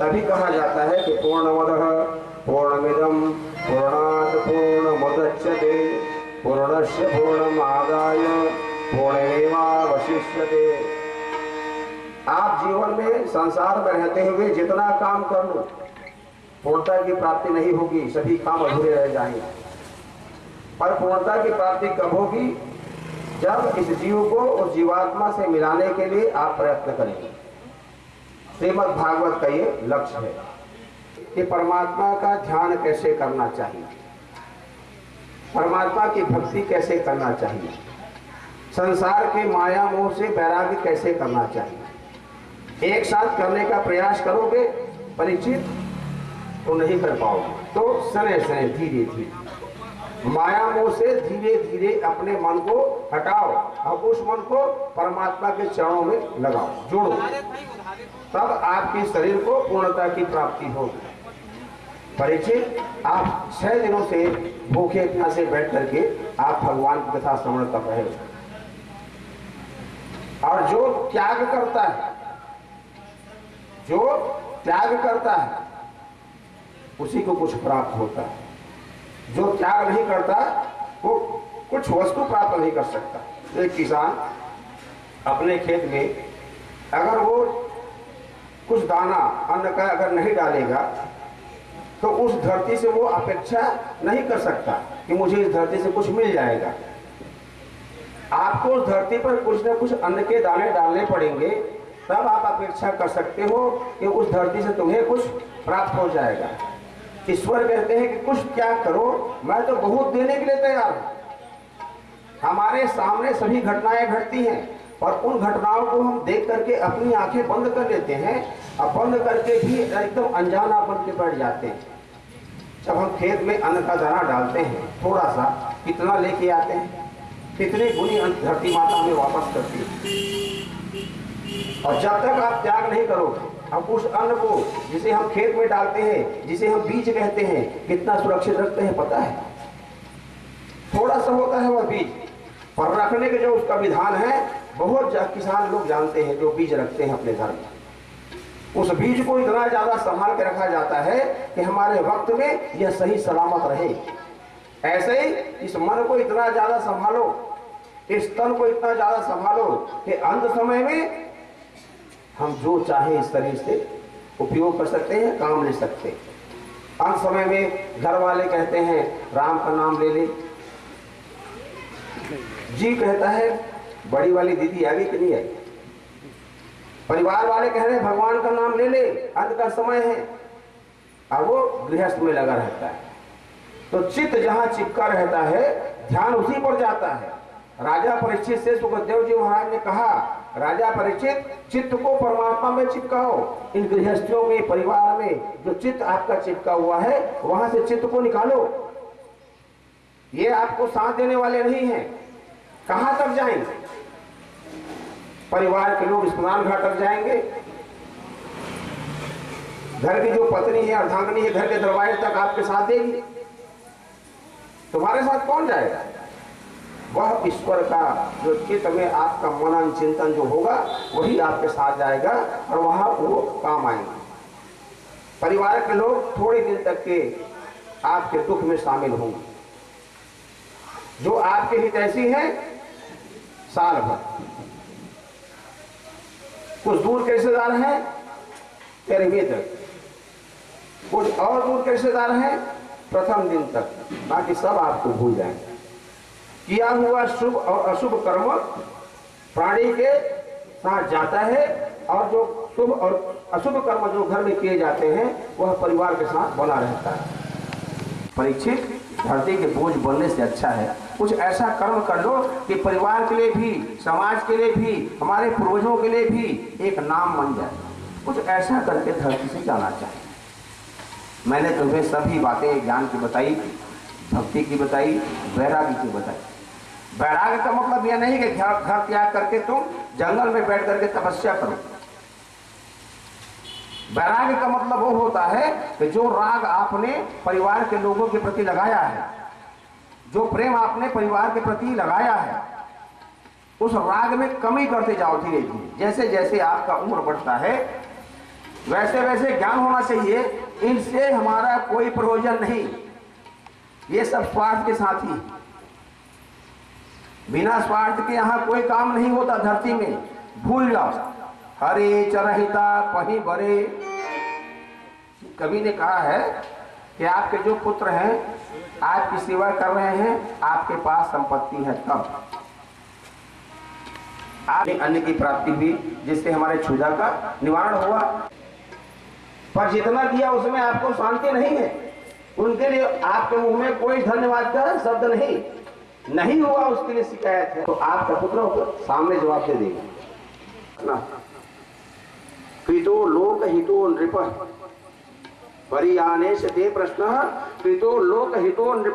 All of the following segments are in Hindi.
तभी कहा जाता है कि पूर्णमद पूर्णमिदम पूर्णात पूर्ण मुदच्यते पूर्णस्य पूर्णमादाय पूर्णमेवावशिष्यते। आप जीवन में, संसार में रहते हुए जितना काम कर लो, पूर्णता की प्राप्ति नहीं होगी, सभी काम अधूरे रह जाएँगे। पर पूर्णता की प्राप्ति कब होगी? जब इस जीव को उस जीवात्मा से मिलाने के लिए आप प्रयत्न करेंगे। श्रीमद भागवत का ये लक्ष्य है कि परमात्मा का ध्यान कैसे करना चाहिए? परमात्मा की भक्ति कैसे करना चाहिए? संसार के माया मोह से वैराग्य कैसे करना चाहिए? एक साथ करने का प्रयास करोगे, परिचित तो नहीं कर पाओगे। तो सने सने धीरे धीरे माया मोह से धीरे धीरे अपने मन को हटाओ अब उस मन को परमात्मा के चरणों में लगाओ, जोड़ो। तब आपके शरीर को पूर्णता की प्राप्ति होगी। परिचित, आप छह दिनों से भूखे प्यासे बैठ करके आप भगवान की कथा श्रवण कर रहे हो। और जो त्याग करता है, जो त्याग करता है, उसी को कुछ प्राप्त होता है। जो त्याग नहीं करता, वो कुछ वस्तु प्राप्त नहीं कर सकता। एक किसान अपने खेत में अगर वो कुछ दाना, अन्न का अगर नहीं डालेगा तो उस धरती से वो अपेक्षा नहीं कर सकता कि मुझे इस धरती से कुछ मिल जाएगा। आपको उस धरती पर कुछ न कुछ अन्न के दाने डालने पड़ेंगे, तब आप अपेक्षा कर सकते हो कि उस धरती से तुम्हें कुछ प्राप्त हो जाएगा। ईश्वर कहते हैं कि कुछ त्याग करो, मैं तो बहुत देने के लिए तैयार हूँ। हमारे सामने सभी घटनाएँ घटती हैं और उन घटनाओं को हम देख करके अपनी आँखें बंद कर लेते हैं और बंद करके भी एकदम अनजाना बन के बैठ जाते हैं। जब हम खेत में अन्न का दाना डालते हैं थोड़ा सा कितना लेके आते हैं, कितने गुनी धरती माता में वापस करती है। और जब तक आप त्याग नहीं करोगे अब उस अन्न को जिसे हम खेत में डालते हैं, जिसे हम बीज कहते हैं, कितना सुरक्षित रखते हैं पता है? थोड़ा सा होता है वह बीज, पर रखने के जो उसका विधान है, बहुत किसान लोग जानते हैं, जो बीज रखते हैं अपने घर में। उस बीज को इतना ज़्यादा संभाल के रखा जाता है कि हमारे वक्त में यह सही सलामत रहे। ऐसे ही इस मन को इतना ज़्यादा संभालो, इस तन को इतना ज़्यादा संभालो कि अंत समय में हम जो चाहे इस शरीर से उपयोग कर सकते हैं, काम ले सकते हैं। अंत समय में घर वाले कहते हैं, राम का नाम ले ले। जी कहता है, बड़ी वाली दीदी आ गई कि नहीं आई परिवार वाले कह रहे हैं, भगवान का नाम ले ले, अंत का समय है। और वो गृहस्थ में लगा रहता है। तो चित्त जहाँ चिपका रहता है, ध्यान उसी पर जाता है। राजा परीक्षित से सुखदेव जी महाराज ने कहा राजा परीक्षित चित्त को परमात्मा में चिपकाओ। इन गृहस्थियों में, परिवार में जो चित्त आपका चिपका हुआ है, वहाँ से चित्त को निकालो। ये आपको साथ देने वाले नहीं है। कहाँ तक जाएँगे परिवार के लोग स्नान घाट तक जाएँगे। घर की जो पत्नी है, अर्धांगनी है, घर के दरवाजे तक आपके साथ देगी। तुम्हारे साथ कौन जाएगा? वह ईश्वर का जो चित्त में आपका मनन चिंतन जो होगा, वही आपके साथ जाएगा और वहाँ वो काम आएँगे। परिवार के लोग थोड़े दिन तक के आपके दुख में शामिल होंगे। जो आपके हित ऐसी है, साल भर। कुछ दूर के रिश्तेदार हैं? तेरहवीं तक कुछ और दूर के रिश्तेदार हैं? प्रथम दिन तक। बाकी सब आपको भूल जाएँगे। किया हुआ शुभ और अशुभ कर्म प्राणी के साथ जाता है और जो शुभ और अशुभ कर्म जो घर में किए जाते हैं, वह परिवार के साथ बना रहता है। परीक्षित धरती के बोझ बनने से अच्छा है। कुछ ऐसा कर्म कर लो कि परिवार के लिए भी, समाज के लिए भी, हमारे पूर्वजों के लिए भी एक नाम बन जाए। कुछ ऐसा करके धरती से जाना चाहिए। मैंने तुम्हें सभी बातें ज्ञान की बताई, भक्ति की बताई, वैराग्य की बताई। वैराग्य का मतलब यह नहीं कि घर त्याग करके तुम जंगल में बैठ करके तपस्या करो। वैराग्य का मतलब वो होता है कि जो राग आपने परिवार के लोगों के प्रति लगाया है, जो प्रेम आपने परिवार के प्रति लगाया है, उस राग में कमी करते जाओ धीरे धीरे। जैसे जैसे आपका उम्र बढ़ता है, वैसे वैसे ज्ञान होना चाहिए। इनसे हमारा कोई प्रयोजन नहीं। ये सब स्वार्थ के साथी बिना स्वार्थ के यहाँ कोई काम नहीं होता धरती में। भूल जाओ। हरे चरहिता पही बरे। कवि ने कहा है कि आपके जो पुत्र हैं, आपकी सेवा कर रहे हैं, आपके पास संपत्ति है तब। आप अन्य की प्राप्ति हुई, जिससे हमारे क्षुधा का निवारण हुआ। पर जितना दिया उसमें आपको शांति नहीं है। उनके लिए आपके मुँह में कोई धन्यवाद का शब्द नहीं। नहीं हुआ, उसके लिए शिकायत है। तो आपका पुत्र सामने जवाब दे देगा। कृतो लोक हितो नृप। परियाने से दे प्रश्न। कृतो लोक हितो नृप।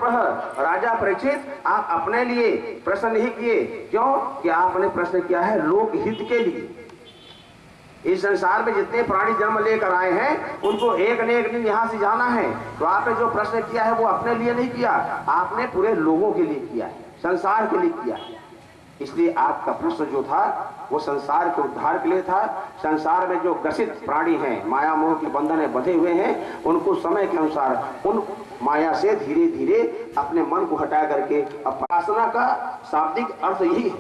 राजा परीक्षित, आप अपने लिए प्रश्न नहीं किए। क्यों? कि आपने प्रश्न किया है लोक हित के लिए। इस संसार में जितने प्राणी जन्म लेकर आए हैं, उनको एक ने एक दिन यहाँ से जाना है। तो आपने जो प्रश्न किया है, वो अपने लिए नहीं किया। आपने पूरे लोगों के लिए किया है। संसार के लिए किया। इसलिए आपका प्रश्न जो था, वो संसार के उद्धार के लिए था। संसार में जो ग्रसित प्राणी हैं, माया मोह के बंधन बंधे हुए हैं, उनको समय के अनुसार, उन माया से धीरे धीरे अपने मन को हटा करके उपासना का शाब्दिक अर्थ यही है।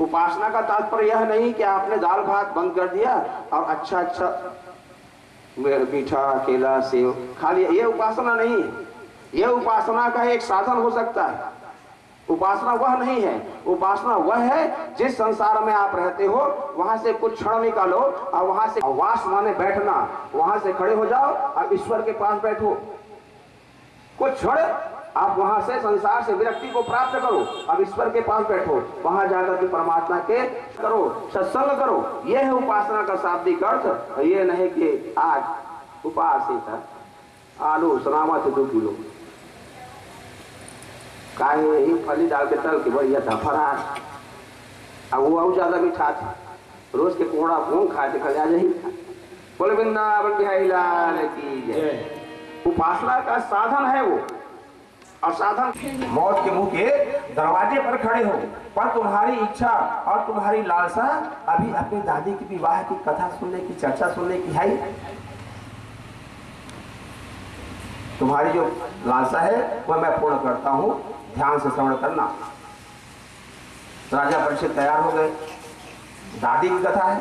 उपासना का तात्पर्य यह नहीं कि आपने दाल भात बंद कर दिया और अच्छा अच्छा मीठा, केला, सेव खा लिया। ये उपासना नहीं है। यह उपासना का एक साधन हो सकता है। उपासना वह नहीं है। उपासना वह है, जिस संसार में आप रहते हो, वहाँ से कुछ क्षण निकालो और वहाँ से वास माने बैठना। वहाँ से खड़े हो जाओ और ईश्वर के पास बैठो। कुछ क्षण आप वहाँ से संसार से विरक्ति को प्राप्त करो अब ईश्वर के पास बैठो। वहाँ जाकर के परमात्मा के करो, सत्संग करो। यह है उपासना का शाब्दिक अर्थ। ये नहीं कि आज उपास आलू, सलामत दो किलो काहे ही फली डाल के तल के बढ़िया था फरार अब वो और ज़्यादा मीठा था। रोज के कोड़ा भून खा के खजा जाही बोले वृंदावन बिहारी लाल की जय। उपासना का साधन है वो। और साधन मौत के मुँह के दरवाजे पर खड़े हो पर तुम्हारी इच्छा और तुम्हारी लालसा अभी अपनी दादी की विवाह की कथा सुनने की चर्चा सुनने की है? तुम्हारी जो लालसा है वह मैं पूर्ण करता हूँ। ध्यान से श्रवण करना। राजा परिषद तैयार हो गए। दादी की कथा है।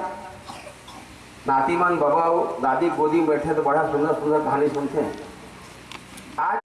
नातीमान बाबा दादी गोदी में बैठे तो बड़ा सुंदर सुंदर कहानी सुनते हैं। आज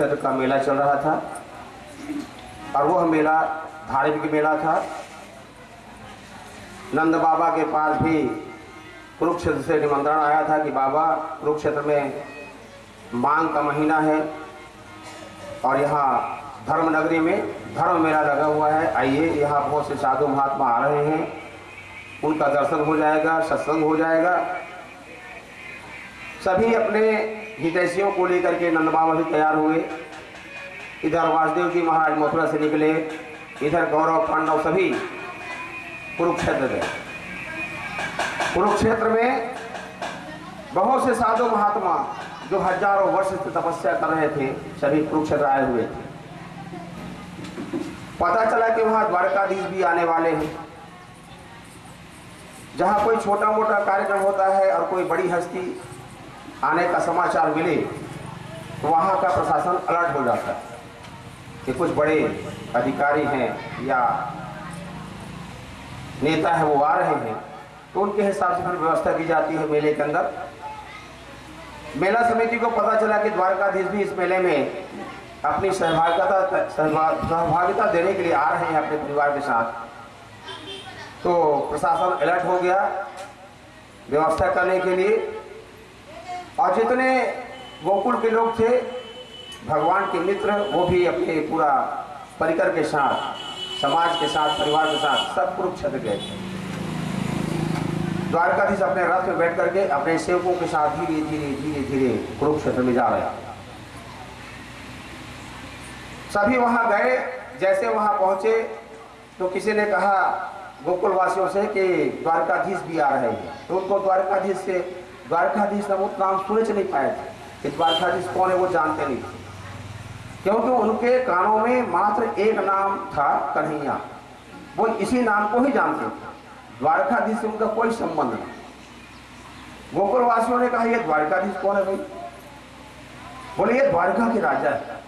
कुरुक्षेत्र का मेला चल रहा था और वह मेला धार्मिक मेला था। नंद बाबा के पास भी कुरुक्षेत्र से निमंत्रण आया था कि बाबा, कुरुक्षेत्र में मांग का महीना है और यहाँ धर्म नगरी में धर्म मेला लगा हुआ है। आइए, यहाँ बहुत से साधु महात्मा आ रहे हैं। उनका दर्शन हो जाएगा, सत्संग हो जाएगा। सभी अपने हितैषियों को लेकर के नंद बाबा भी तैयार हुए। इधर वासुदेव जी महाराज मथुरा से निकले। इधर गौरव पांडव सभी कुरुक्षेत्र गए। कुरुक्षेत्र में बहुत से साधु महात्मा जो हज़ारों वर्ष से तपस्या कर रहे थे, सभी कुरुक्षेत्र आए हुए थे। पता चला कि वहाँ द्वारकाधीश भी आने वाले हैं। जहाँ कोई छोटा मोटा कार्यक्रम होता है और कोई बड़ी हस्ती आने का समाचार मिले तो वहाँ का प्रशासन अलर्ट हो जाता है कि कुछ बड़े अधिकारी हैं या नेता है, वो आ रहे हैं तो उनके हिसाब से फिर व्यवस्था की जाती है मेले के अंदर। मेला समिति को पता चला कि द्वारकाधीश भी इस मेले में अपनी सहभागिता सहभागिता देने के लिए आ रहे हैं अपने परिवार के साथ। तो प्रशासन अलर्ट हो गया व्यवस्था करने के लिए। और जितने गोकुल के लोग थे, भगवान के मित्र, वो भी अपने पूरा परिकर के साथ, समाज के साथ, परिवार के साथ सब कुरुक्षेत्र गए थे। द्वारकाधीश अपने रथ में बैठ करके अपने सेवकों के साथ धीरे धीरे धीरे धीरे कुरुक्षेत्र में जा रहे सभी वहाँ गए, जैसे वहाँ पहुँचे तो किसी ने कहा, गोकुलवासियों से कि द्वारकाधीश भी आ रहे हैं। तो उनको द्वारकाधीश से द्वारकाधीश वो नाम सुने नहीं पाए थे, कि द्वारकाधीश कौन है वो जानते नहीं थे। क्योंकि उनके कानों में मात्र एक नाम था कन्हैया। वो इसी नाम को ही जानते थे। द्वारकाधीश से उनका कोई संबंध नहीं। गोकुलवासियों ने कहा, ये द्वारकाधीश कौन है भाई? बोले, ये द्वारका के राजा है।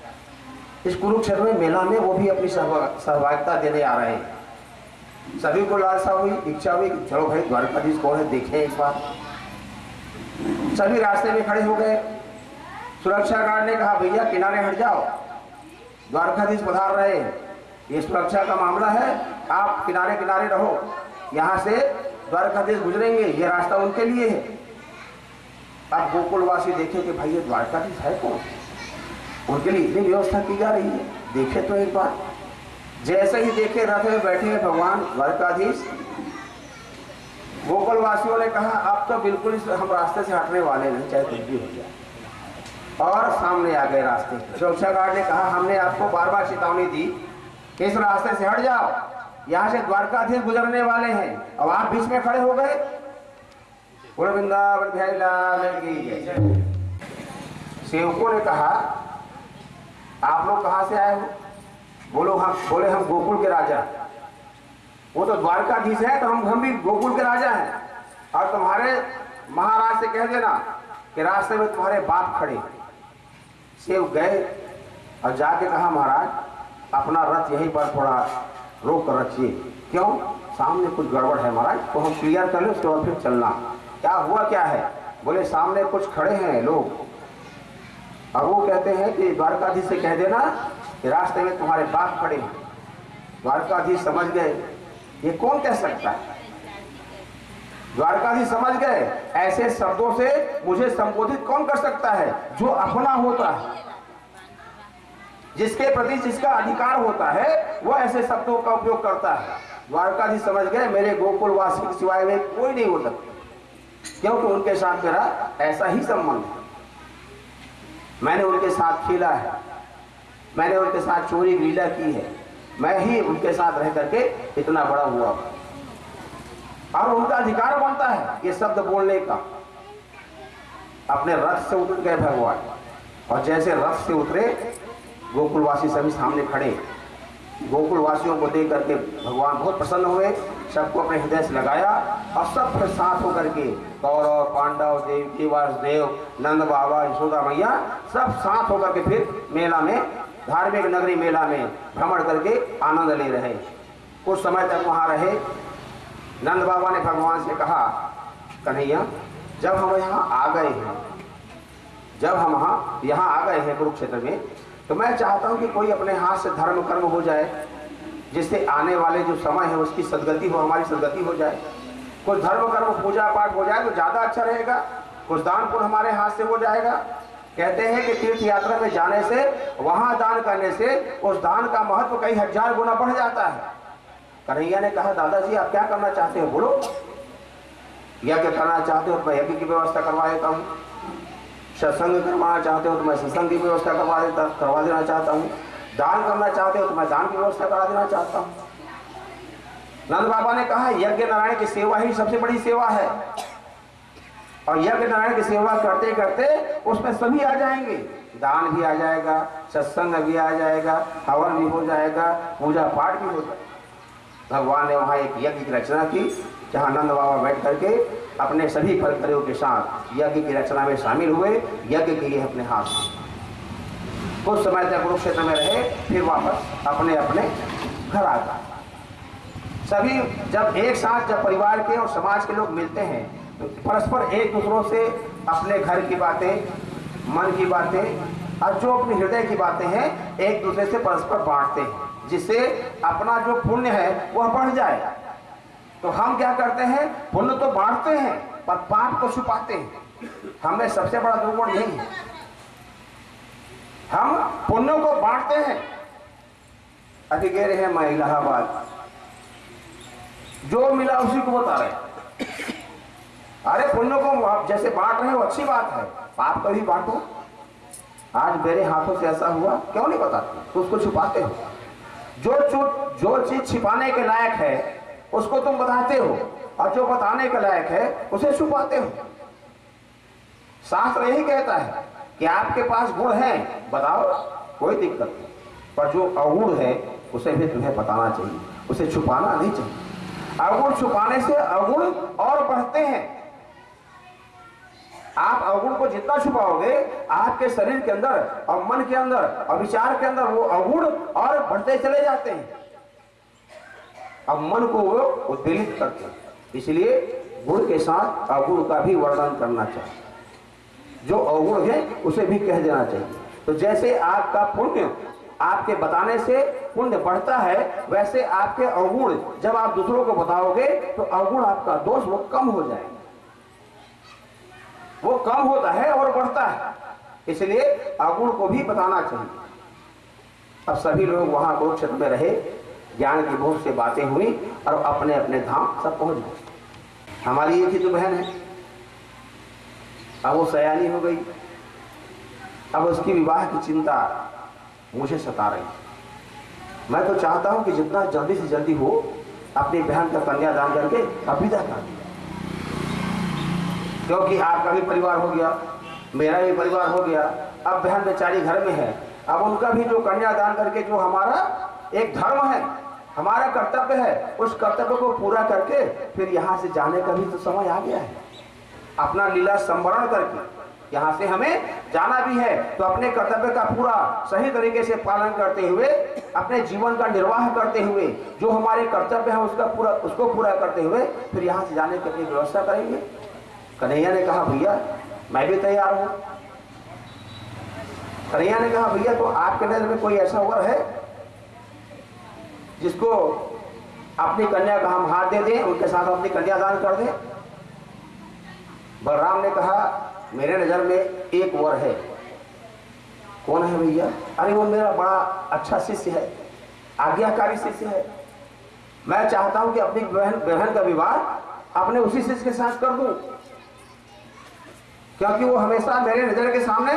इस कुरुक्षेत्र में मेला में वो भी अपनी सहभागिता देने आ रहे हैं। सभी को लालसा हुई, इच्छा हुई चलो भाई, द्वारकाधीश कौन है, देखें एक बार। सभी रास्ते में खड़े हो गए। सुरक्षा गार्ड ने कहा, भैया, किनारे हट जाओ। द्वारकाधीश पधार रहे ये सुरक्षा का मामला है। आप किनारे किनारे रहो। यहाँ से द्वारकाधीश गुजरेंगे। ये रास्ता उनके लिए है। अब गोकुलवासी देखे कि भाई ये द्वारकाधीश है कौन? उनके लिए इतनी व्यवस्था की जा रही है। देखे तो एक बार। जैसे ही देखे, रथ में बैठे भगवान, द्वारकाधीश। गोकुल वासियों ने कहा, अब तो बिल्कुल हम रास्ते से हटने वाले नहीं, चाहे कुछ भी हो जाए। और सामने आ गए रास्ते सुरक्षा गार्ड ने कहा, हमने आपको बार बार चेतावनी दी कि इस रास्ते से हट जाओ। यहाँ से द्वारकाधीश गुजरने वाले हैं। अब आप बीच में खड़े हो गए। सेवकों ने कहा, आप लोग कहाँ से आए हो? बोलो, हम, बोले, हम गोकुल के राजा वो तो द्वारकाधीश है तो हम हम भी गोकुल के राजा हैं। और तुम्हारे महाराज से कह देना कि रास्ते में तुम्हारे बाप खड़े। सेव गए और जाके कहा, महाराज, अपना रथ यहीं पर थोड़ा रोक कर रखिए। क्यों? सामने कुछ गड़बड़ है, महाराज तो हम क्लियर कर ले, उसके बाद फिर चलना। क्या हुआ, क्या है? बोले, सामने कुछ खड़े हैं लोग। अब वो कहते हैं कि द्वारकाधीश से कह देना कि रास्ते में तुम्हारे बाप खड़े हैं। द्वारकाधीश समझ गए ये कौन कह सकता है? द्वारकाधीश समझ गए, ऐसे शब्दों से मुझे संबोधित कौन कर सकता है? जो अपना होता है। जिसके प्रति जिसका अधिकार होता है, वह ऐसे शब्दों का उपयोग करता है। द्वारकाधीश समझ गए, मेरे गोकुलवासी के सिवाय में कोई नहीं हो सकता। क्योंकि उनके साथ मेरा ऐसा ही संबंध है। मैंने उनके साथ खेला है। मैंने उनके साथ चोरी लीला की है। मैं ही उनके साथ रह करके इतना बड़ा हुआ और उनका अधिकार बनता है ये शब्द बोलने का। अपने रथ से उतर गए भगवान। और जैसे रथ से उतरे, गोकुलवासी सभी सामने खड़े। गोकुलवासियों को देख करके भगवान बहुत प्रसन्न हुए, सबको अपने हृदय से लगाया और सब फिर साथ होकर के कौरव, पांडव, देव केवास देव, नंद बाबा, यशोदा मैया सब साथ होकर के फिर मेला में धार्मिक नगरी मेला में भ्रमण करके आनंद ले रहे कुछ समय तक वहाँ रहे। नंद बाबा ने भगवान से कहा, कन्हैया, जब हम यहाँ आ गए हैं, जब हम यहाँ यहाँ आ गए हैं कुरुक्षेत्र में तो मैं चाहता हूँ कि कोई अपने हाथ से धर्म कर्म हो जाए, जिससे आने वाले जो समय है उसकी सदगति हो, हमारी सदगति हो जाए। कुछ धर्म कर्म पूजा पाठ हो जाए तो ज़्यादा अच्छा रहेगा। कुछ दान पुण्य हमारे हाथ से हो जाएगा। कहते हैं कि तीर्थ यात्रा में जाने से, वहाँ दान करने से, उस दान का महत्व कई हज़ार गुना बढ़ जाता है। कन्हैया ने कहा, दादाजी, आप क्या करना चाहते हो? बोलो। यज्ञ करना चाहते हो? तो मैं यज्ञ की व्यवस्था करवा देता हूँ। सत्संग करवाना चाहते हो तो मैं सत्संग की व्यवस्था करवा देता, करवा देना चाहता हूँ। दान करना चाहते हो तो मैं दान की व्यवस्था करा देना चाहता हूँ। नंद बाबा ने कहा यज्ञ नारायण की सेवा ही सबसे बड़ी सेवा है। और यज्ञ नारायण की सेवा करते करते उसमें सभी आ जाएँगे। दान भी आ जाएगा, सत्संग भी आ जाएगा, हवन भी हो जाएगा, पूजा पाठ भी हो जाएगा। भगवान ने वहाँ एक यज्ञ की रचना की, जहाँ नंद बाबा बैठ करके अपने सभी फलकरियों के साथ यज्ञ की रचना में शामिल हुए, यज्ञ के लिए अपने हाथ कुछ समय तक कुरुक्षेत्र में रहे, फिर वापस अपने अपने घर आ गए। सभी जब एक साथ जब परिवार के और समाज के लोग मिलते हैं परस्पर एक दूसरों से अपने घर की बातें, मन की बातें, और जो अपने हृदय की बातें हैं, एक दूसरे से परस्पर बांटते हैं, जिससे अपना जो पुण्य है, वह बढ़ जाए। तो हम क्या करते हैं? पुण्य तो बांटते हैं, पर पाप को छुपाते हैं। हमें सबसे बड़ा दुर्गुण यही है। हम पुण्यों को बांटते हैं। अभी कह रहे हैं, मैं इलाहाबाद। जो मिला उसी को बता रहे अरे पुण्यों को आप जैसे बांट रहे हो, अच्छी बात है। पाप कभी बांटो। आज मेरे हाथों से ऐसा हुआ, क्यों नहीं बताते? तो उसको छुपाते हो। जो जो चीज़ छिपाने के लायक है, उसको तुम बताते हो। और जो बताने के लायक है, उसे छुपाते हो। शास्त्र यही कहता है कि आपके पास गुण है, बताओ, कोई दिक्कत नहीं। पर जो अवगुण है, उसे भी तुम्हें बताना चाहिए। उसे छुपाना नहीं चाहिए। अवगुण छुपाने से अवगुण और बढ़ते हैं। आप अवगुण को जितना छुपाओगे, आपके शरीर के अंदर, और मन के अंदर, और विचार के अंदर वो अवगुण और बढ़ते चले जाते हैं। अब मन को वो उद्वेलित करते हैं। इसलिए गुण के साथ अवगुण का भी वर्णन करना चाहिए। जो अवगुण है, उसे भी कह देना चाहिए। तो जैसे आपका पुण्य आपके बताने से पुण्य बढ़ता है, वैसे आपके अवगुण जब आप दूसरों को बताओगे तो अवगुण आपका दोष वो कम हो जाएगा। वो कम होता है और बढ़ता है। इसलिए अगुण को भी बताना चाहिए। अब सभी लोग वहाँ कुरुक्षेत्र में रहे, ज्ञान की बहुत से बातें हुई और अपने अपने धाम सब पहुँच गए। हमारी एक ही तो बहन है। अब वो सयानी हो गई। अब उसकी विवाह की चिंता मुझे सता रही मैं तो चाहता हूँ कि जितना जल्दी से जल्दी हो, अपनी बहन का कन्यादान करके अभिदा कर क्योंकि आपका भी परिवार हो गया, मेरा भी परिवार हो गया। अब बहन बेचारी घर में है। अब उनका भी जो कन्यादान करके जो हमारा एक धर्म है, हमारा कर्तव्य है, उस कर्तव्य को पूरा करके फिर यहाँ से जाने का भी तो समय आ गया है। अपना लीला संवरण करके यहाँ से हमें जाना भी है। तो अपने कर्तव्य का पूरा सही तरीके से पालन करते हुए, अपने जीवन का निर्वाह करते हुए, जो हमारे कर्तव्य है उसका पूरा, उसको पूरा करते हुए फिर यहाँ से जाने की अपनी व्यवस्था करेंगे। कन्हैया ने कहा, भैया, मैं भी तैयार हूँ। कन्हैया ने कहा, भैया तो आपके नज़र में कोई ऐसा वर है जिसको अपनी कन्या का हम हाथ दे दें, उनके साथ अपनी कन्यादान कर दें? बलराम ने कहा, मेरे नज़र में एक वर है। कौन है भैया? अरे, वो मेरा बड़ा अच्छा शिष्य है, आज्ञाकारी शिष्य है। मैं चाहता हूँ कि अपनी बहन बहन का विवाह अपने उसी शिष्य के साथ कर दूँ। क्योंकि वो हमेशा मेरे नज़र के सामने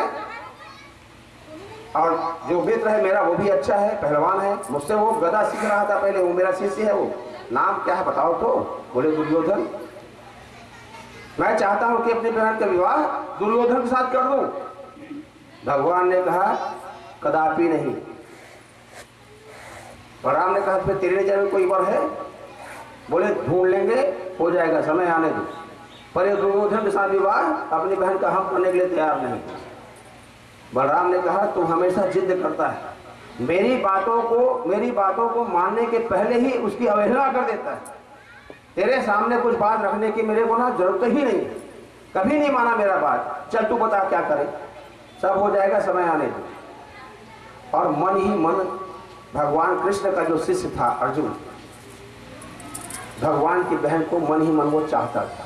और जो मित्र है मेरा, वो भी अच्छा है, पहलवान है। मुझसे वो गदा सीख रहा था पहले, वो मेरा शिष्य है वो। नाम क्या है बताओ तो? बोले दुर्योधन। मैं चाहता हूँ कि अपनी बहन का विवाह दुर्योधन के साथ कर दूँ। भगवान ने कहा, कदापि नहीं। राम ने कहा तेरे नज़र में कोई वर है? बोले, ढूंढ लेंगे, हो जाएगा, समय आने दो। पर ये दुर्योधन के साथ विवाह अपनी बहन का हम करने के लिए तैयार नहीं बलराम ने कहा तू हमेशा जिद करता है। मेरी बातों को, मेरी बातों को मानने के पहले ही उसकी अवहेलना कर देता है। तेरे सामने कुछ बात रखने की मेरे को ना ज़रूरत ही नहीं कभी नहीं माना मेरा बात। चल तू बता क्या करे। सब हो जाएगा समय आने दो और मन ही मन भगवान कृष्ण का जो शिष्य था अर्जुन, भगवान की बहन को मन ही मन वो चाहता था।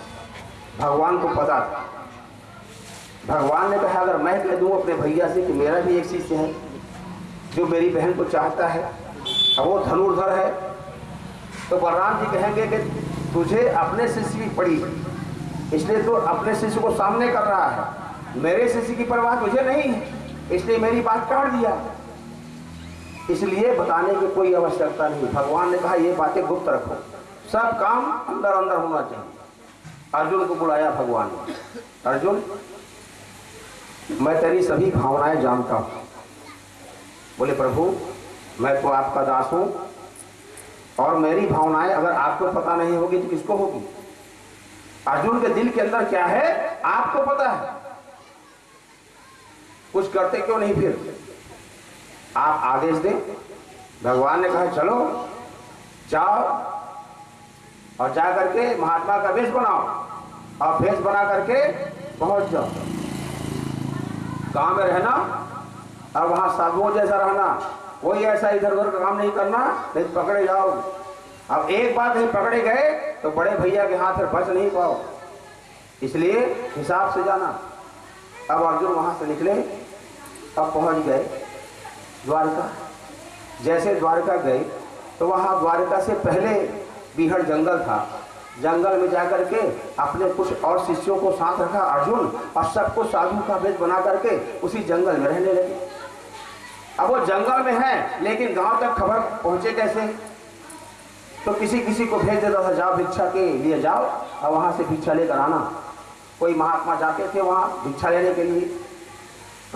भगवान को पता। था भगवान ने कहा, अगर मैं कह दूँ अपने भैया से कि मेरा भी एक शिष्य है, जो मेरी बहन को चाहता है, और वो धनुर्धर है तो बलराम जी कहेंगे कि तुझे अपने शिष्य की पड़ी। इसलिए तो अपने शिष्य को सामने कर रहा है। मेरे शिष्य की परवाह तुझे नहीं है, इसलिए मेरी बात काट दिया। इसलिए बताने की कोई आवश्यकता नहीं। भगवान ने कहा, ये बातें गुप्त रखो। सब काम अंदर अंदर होना चाहिए। अर्जुन को बुलाया भगवान ने। अर्जुन, मैं तेरी सभी भावनाएँ जानता हूँ। बोले, प्रभु, मैं तो आपका दास हूँ, और मेरी भावनाएँ अगर आपको पता नहीं होगी तो किसको होगी? अर्जुन के दिल के अंदर क्या है? आपको पता है। कुछ करते क्यों नहीं फिर? आप आदेश दें। भगवान ने कहा, चलो, जाओ और जा करके महात्मा का वेश बनाओ। और वेश बना करके पहुँच जाओ। गाँव में रहना और वहाँ साधुओं जैसा रहना। कोई ऐसा इधर उधर का काम नहीं करना, नहीं तो पकड़े जाओ। अब एक बात नहीं पकड़े गए तो बड़े भैया के हाथ से बच नहीं पाओ। इसलिए हिसाब से जाना। अब अर्जुन वहाँ से निकले, अब पहुँच गए द्वारका। जैसे द्वारका गए तो वहाँ द्वारका से पहले बीहड़ जंगल था। जंगल में जाकर के अपने कुछ और शिष्यों को साथ रखा। अर्जुन और सबको साधु का भेद बना करके उसी जंगल में रहने लगे। अब वो जंगल में है, लेकिन गाँव तक खबर पहुँचे कैसे? तो किसी किसी को भेज देता था, जाओ भिक्षा के लिए जाओ, और वहाँ से भिक्षा लेकर आना। कोई महात्मा जाते थे वहाँ भिक्षा लेने के लिए।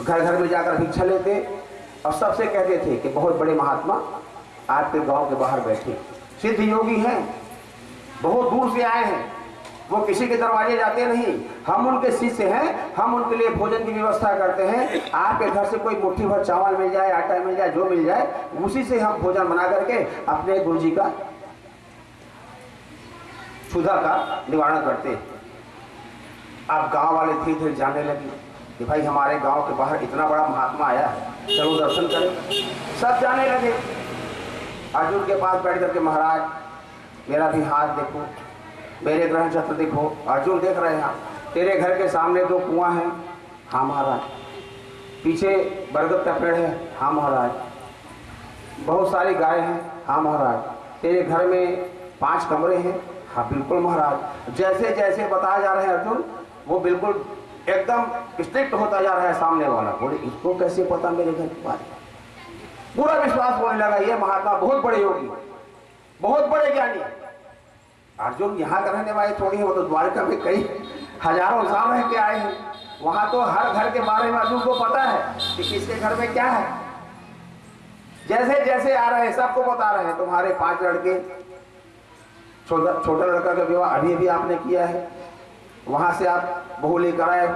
घर घर में जाकर भिक्षा लेते, और सबसे कहते थे कि, बहुत बड़े महात्मा आपके गाँव के बाहर बैठे सिद्ध योगी हैं। बहुत दूर से आए हैं। वो किसी के दरवाजे जाते नहीं। हम उनके शिष्य हैं। हम उनके लिए भोजन की व्यवस्था करते हैं। आपके घर से कोई मुट्ठी भर चावल मिल जाए, आटा मिल जाए, जो मिल जाए, उसी से हम भोजन बना करके अपने गुरु जी का क्षुधा का निवारण करते हैं। अब गाँव वाले धीरे धीरे जाने लगे कि भाई हमारे गाँव के बाहर इतना बड़ा महात्मा आया है। चलो दर्शन करें। सब जाने लगे। अर्जुन के पास बैठ करके महाराज, मेरा भी हाथ देखो, मेरे ग्रहण चक्र देखो। अर्जुन देख रहे हैं तेरे घर के सामने दो कुआँ हैं। हाँ महाराज, पीछे बरगद का पेड़ है। हाँ महाराज, बहुत सारी गाय हैं। हाँ महाराज, तेरे घर में पाँच कमरे हैं। हाँ बिल्कुल महाराज, जैसे जैसे बताया जा रहे हैं अर्जुन, वो बिल्कुल एकदम स्ट्रिक्ट होता जा रहा है सामने वाला। बोले, इसको कैसे पता मेरे घर के बारे पूरा विश्वास होने लगा, ये महात्मा बहुत बड़े योगी बहुत बड़े ज्ञानी अर्जुन यहाँ का रहने वाले थोड़ी है, वो तो द्वारका में कई हज़ारों साल रह के आए हैं। वहाँ तो हर घर के बारे में अर्जुन को पता है कि किसके घर में क्या है। जैसे जैसे आ रहे हैं, सबको बता रहे हैं, तुम्हारे पाँच लड़के, छोटा छोटा लड़का का विवाह अभी अभी आपने किया है। वहाँ से आप बहू लेकर आए,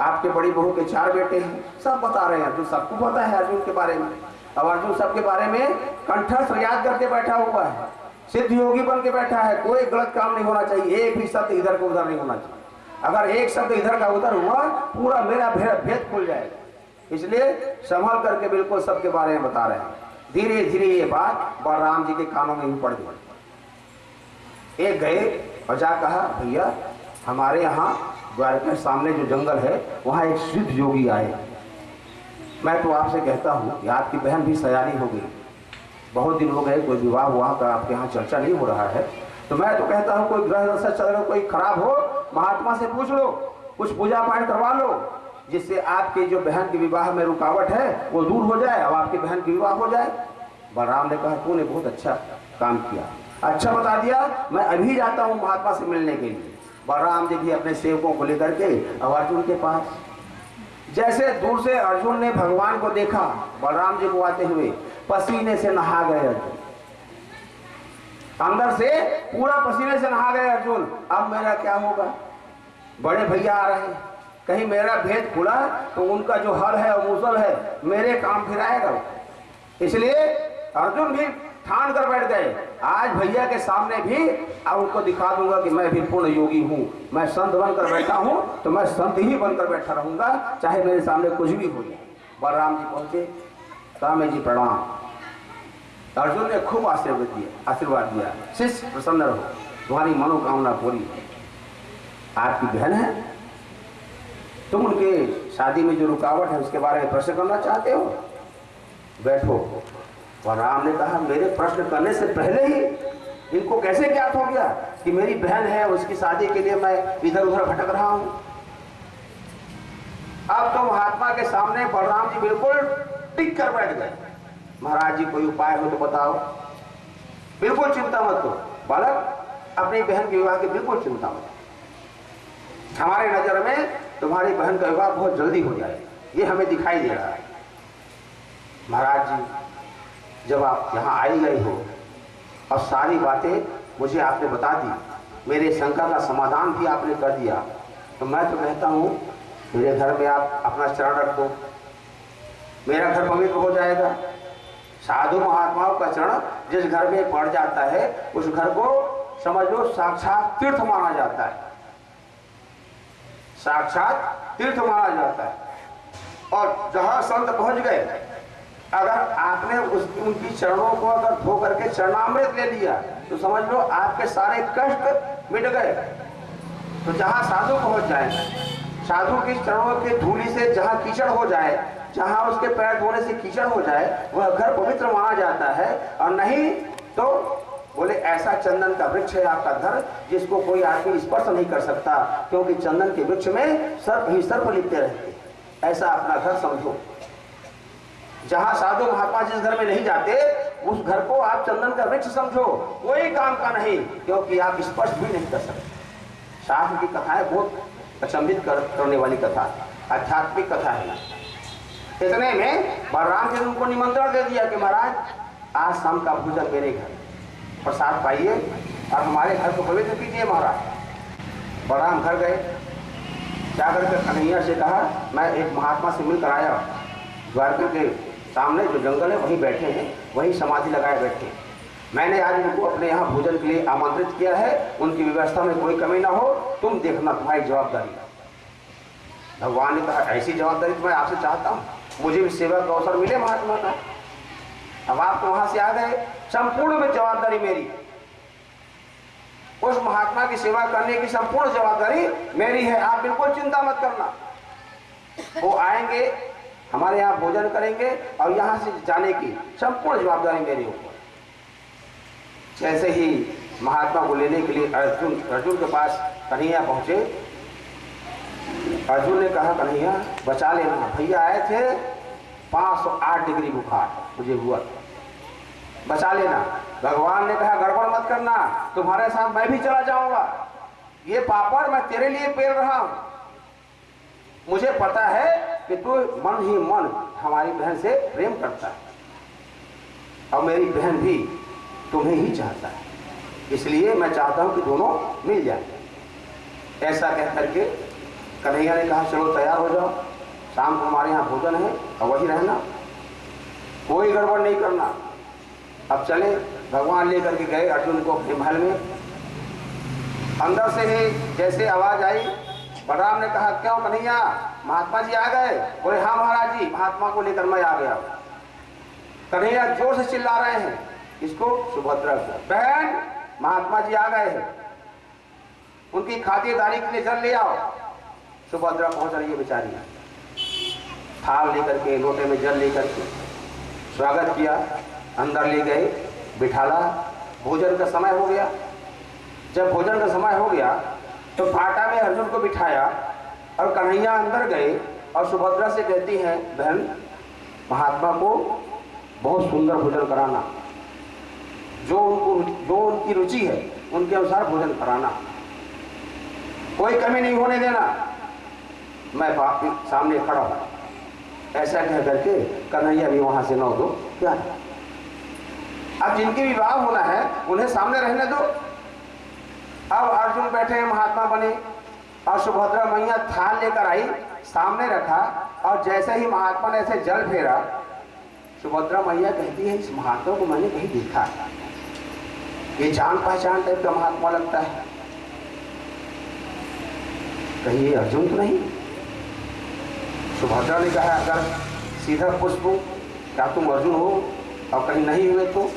आपके बड़ी बहू के चार बेटे हैं, सब बता रहे हैं। अर्जुन, सबको पता है अर्जुन के बारे में। अब अर्जुन सबके बारे में कंठस्थ याद करके बैठा हुआ है। सिद्ध योगी बन के बैठा है। कोई गलत काम नहीं होना चाहिए। एक भी शब्द इधर का उधर नहीं होना चाहिए। अगर एक शब्द इधर का उधर हुआ, पूरा मेरा भेद खुल जाएगा। इसलिए संभल करके बिल्कुल सबके बारे में बता रहे हैं। धीरे धीरे ये बात बलराम जी के कानों में भी पड़ गई। एक गए और जा कहा, भैया, हमारे यहाँ द्वारका सामने जो जंगल है, वहाँ एक सिद्ध योगी आए। मैं तो आपसे कहता हूँ कि आपकी बहन भी सयानी हो गई बहुत दिन हो गए, कोई विवाह हुआ का आपके यहाँ चर्चा नहीं हो रहा है। तो मैं तो कहता हूँ, कोई ग्रह दशा चल रहा कोई खराब हो, महात्मा से पूछ लो, कुछ पूजा पाठ करवा लो, जिससे आपके जो बहन के विवाह में रुकावट है, वो दूर हो जाए और आपकी बहन की विवाह हो जाए। बलराम ने कहा, तूने बहुत अच्छा काम किया। अच्छा बता दिया, मैं अभी जाता हूँ महात्मा से मिलने के लिए। बलराम जी भी अपने सेवकों को लेकर के, अब अर्जुन के पास जैसे दूर से अर्जुन ने भगवान को देखा, बलराम जी को आते हुए पसीने से नहा गए अर्जुन। अंदर से पूरा पसीने से नहा गए अर्जुन। अब मेरा क्या होगा? बड़े भैया आ रहे हैं। कहीं मेरा भेद खुला तो उनका जो हल है और मुसल है, मेरे काम फिर आएगा। इसलिए अर्जुन भी ठान कर बैठ गए। आज भैया के सामने भी अब उनको दिखा दूँगा कि मैं भी पूर्ण योगी हूँ। मैं संत बनकर बैठा हूँ तो मैं संत ही बनकर बैठा रहूँगा, चाहे मेरे सामने कुछ भी हो जाए। बलराम जी पहुँचे स्वामी जी प्रणाम। अर्जुन ने खूब आशीर्वाद दिया आशीर्वाद दिया। शिष्य, प्रसन्न रहो। तुम्हारी मनोकामना पूरी है आपकी बहन है। तुम उनके शादी में जो रुकावट है, उसके बारे में प्रश्न करना चाहते हो? बैठो। और राम ने कहा, मेरे प्रश्न करने से पहले ही इनको कैसे ज्ञात हो गया कि मेरी बहन है, उसकी शादी के लिए मैं इधर उधर भटक रहा हूँ? अब तो महात्मा के सामने बलराम जी बिल्कुल टिक कर बैठ गए। महाराज जी, कोई उपाय हो तो बताओ। बिल्कुल चिंता मत करो। बालक, अपनी बहन के विवाह की बिल्कुल चिंता मत हमारे नज़र में तुम्हारी बहन का विवाह बहुत जल्दी हो जाए ये हमें दिखाई दे रहा है। महाराज जी जब आप यहाँ आई गई हो। और सारी बातें मुझे आपने बता दी। मेरे शंका का समाधान भी आपने कर दिया। तो मैं तो कहता हूँ, मेरे घर में आप अपना चरण रख। दो मेरा घर पवित्र हो जाएगा। साधु महात्माओं का चरण जिस घर में पड़ जाता है, उस घर को समझ लो साक्षात तीर्थ माना जाता है। साक्षात तीर्थ माना जाता है। और जहाँ संत पहुँच गए अगर आपने उस उनकी चरणों को अगर धो करके चरणामृत ले लिया तो समझ लो आपके सारे कष्ट मिट गए। तो जहाँ साधु पहुँच जाए, साधु की चरणों की धूली से जहाँ कीचड़ हो जाए, जहाँ उसके पैर धोने से कीचड़ हो जाए, वह घर पवित्र माना जाता है। और नहीं तो बोले, ऐसा चंदन का वृक्ष है आपका घर, जिसको कोई आदमी स्पर्श नहीं कर सकता, क्योंकि चंदन के वृक्ष में सर्प ही सर्प लिपते रहते ऐसा अपना घर समझो। जहाँ साधु महात्मा जिस घर में नहीं जाते उस घर को आप चंदन का वृक्ष समझो। कोई काम का नहीं क्योंकि आप स्पर्श भी नहीं कर सकते। शास्त्र की कथाएँ बहुत अचंभित कर, करने वाली कथा आध्यात्मिक कथा है इतने में बलराम जी ने उनको निमंत्रण दे दिया कि महाराज आज शाम का भोजन मेरे घर। प्रसाद पाइए और हमारे घर को पवित्र कीजिए महाराज। बलराम घर गए। जाकर के कन्हैया से कहा मैं एक महात्मा से मिलकर आया द्वारका के सामने जो जंगल है, वहीं बैठे हैं, वहीं समाधि लगाए बैठे हैं। मैंने आज उनको अपने यहाँ भोजन के लिए आमंत्रित किया है, उनकी व्यवस्था में कोई कमी ना हो, तुम देखना तुम्हारी जवाबदारी। भगवान ने कहा, ऐसी जवाबदारी तो मैं आपसे चाहता हूँ। मुझे भी सेवा का अवसर मिले, महात्मा का। अब आप तो वहाँ से आ गए, संपूर्ण में जवाबदारी मेरी। उस महात्मा की सेवा करने की संपूर्ण जवाबदारी मेरी है, आप बिल्कुल चिंता मत करना। वो आएँगे हमारे यहाँ भोजन करेंगे और यहाँ से जाने की संपूर्ण जवाबदारी मेरी ऊपर। जैसे ही महात्मा को लेने के लिए अर्जुन अर्जुन के पास कन्हैया पहुँचे, अर्जुन ने कहा, कन्हैया, बचा लेना। भैया आए थे 508 डिग्री बुखार, मुझे हुआ। बचा लेना। भगवान ने कहा, गड़बड़ मत करना, तुम्हारे साथ मैं भी चला जाऊँगा। ये पापड़ मैं तेरे लिए पेल रहा हूँ। मुझे पता है कि तू मन ही मन हमारी बहन से प्रेम करता है। और मेरी बहन भी तुम्हें ही चाहता है। इसलिए मैं चाहता हूँ कि दोनों मिल जाए। ऐसा कह करके कन्हैया ने कहा, चलो तैयार हो जाओ। शाम को हमारे यहाँ भोजन है और वही रहना। कोई गड़बड़ नहीं करना। अब चले, भगवान लेकर के गए अर्जुन को अपने महल में। अंदर से ही जैसे आवाज़ आई बलराम ने कहा, क्यों कन्हैया महात्मा जी आ गए। बोले हाँ महाराज जी, महात्मा को लेकर मैं आ गया कन्हैया ज़ोर से चिल्ला रहे हैं। इसको सुभद्रा बहन, महात्मा जी आ गए हैं। उनकी खातिरदारी के लिए जल ले आओ। सुभद्रा पहुँच रही है बेचारी। थाल लेकर के, लोटे में जल लेकर के, स्वागत किया। अंदर ले गए, बिठाला। भोजन का समय हो गया। जब भोजन का समय हो गया तो फाटा में अर्जुन को बिठाया और कन्हैया अंदर गए और सुभद्रा से कहती हैं, बहन, महात्मा को बहुत सुंदर भोजन कराना। जो उनको जो उनकी रुचि है, उनके अनुसार भोजन कराना। कोई कमी नहीं होने देना। मैं सामने खड़ा हूँ। ऐसा कह करके कन्हैया भी वहाँ से नौ दो क्या अब जिनके विवाह होना है, उन्हें सामने रहने दो। अब अर्जुन बैठे हैं, महात्मा बने। और सुभद्रा मैया थाल लेकर आई, सामने रखा, और जैसे ही महात्मा ने ऐसे जल फेरा, सुभद्रा मैया कहती है, इस महात्मा को मैंने कहीं देखा है ये जान पहचान टाइप का महात्मा लगता है। कहीं ये अर्जुन तो नहीं? सुभद्रा ने कहा, अगर सीधा पुष्प क्या तुम अर्जुन हो? और कहीं नहीं हुए तो?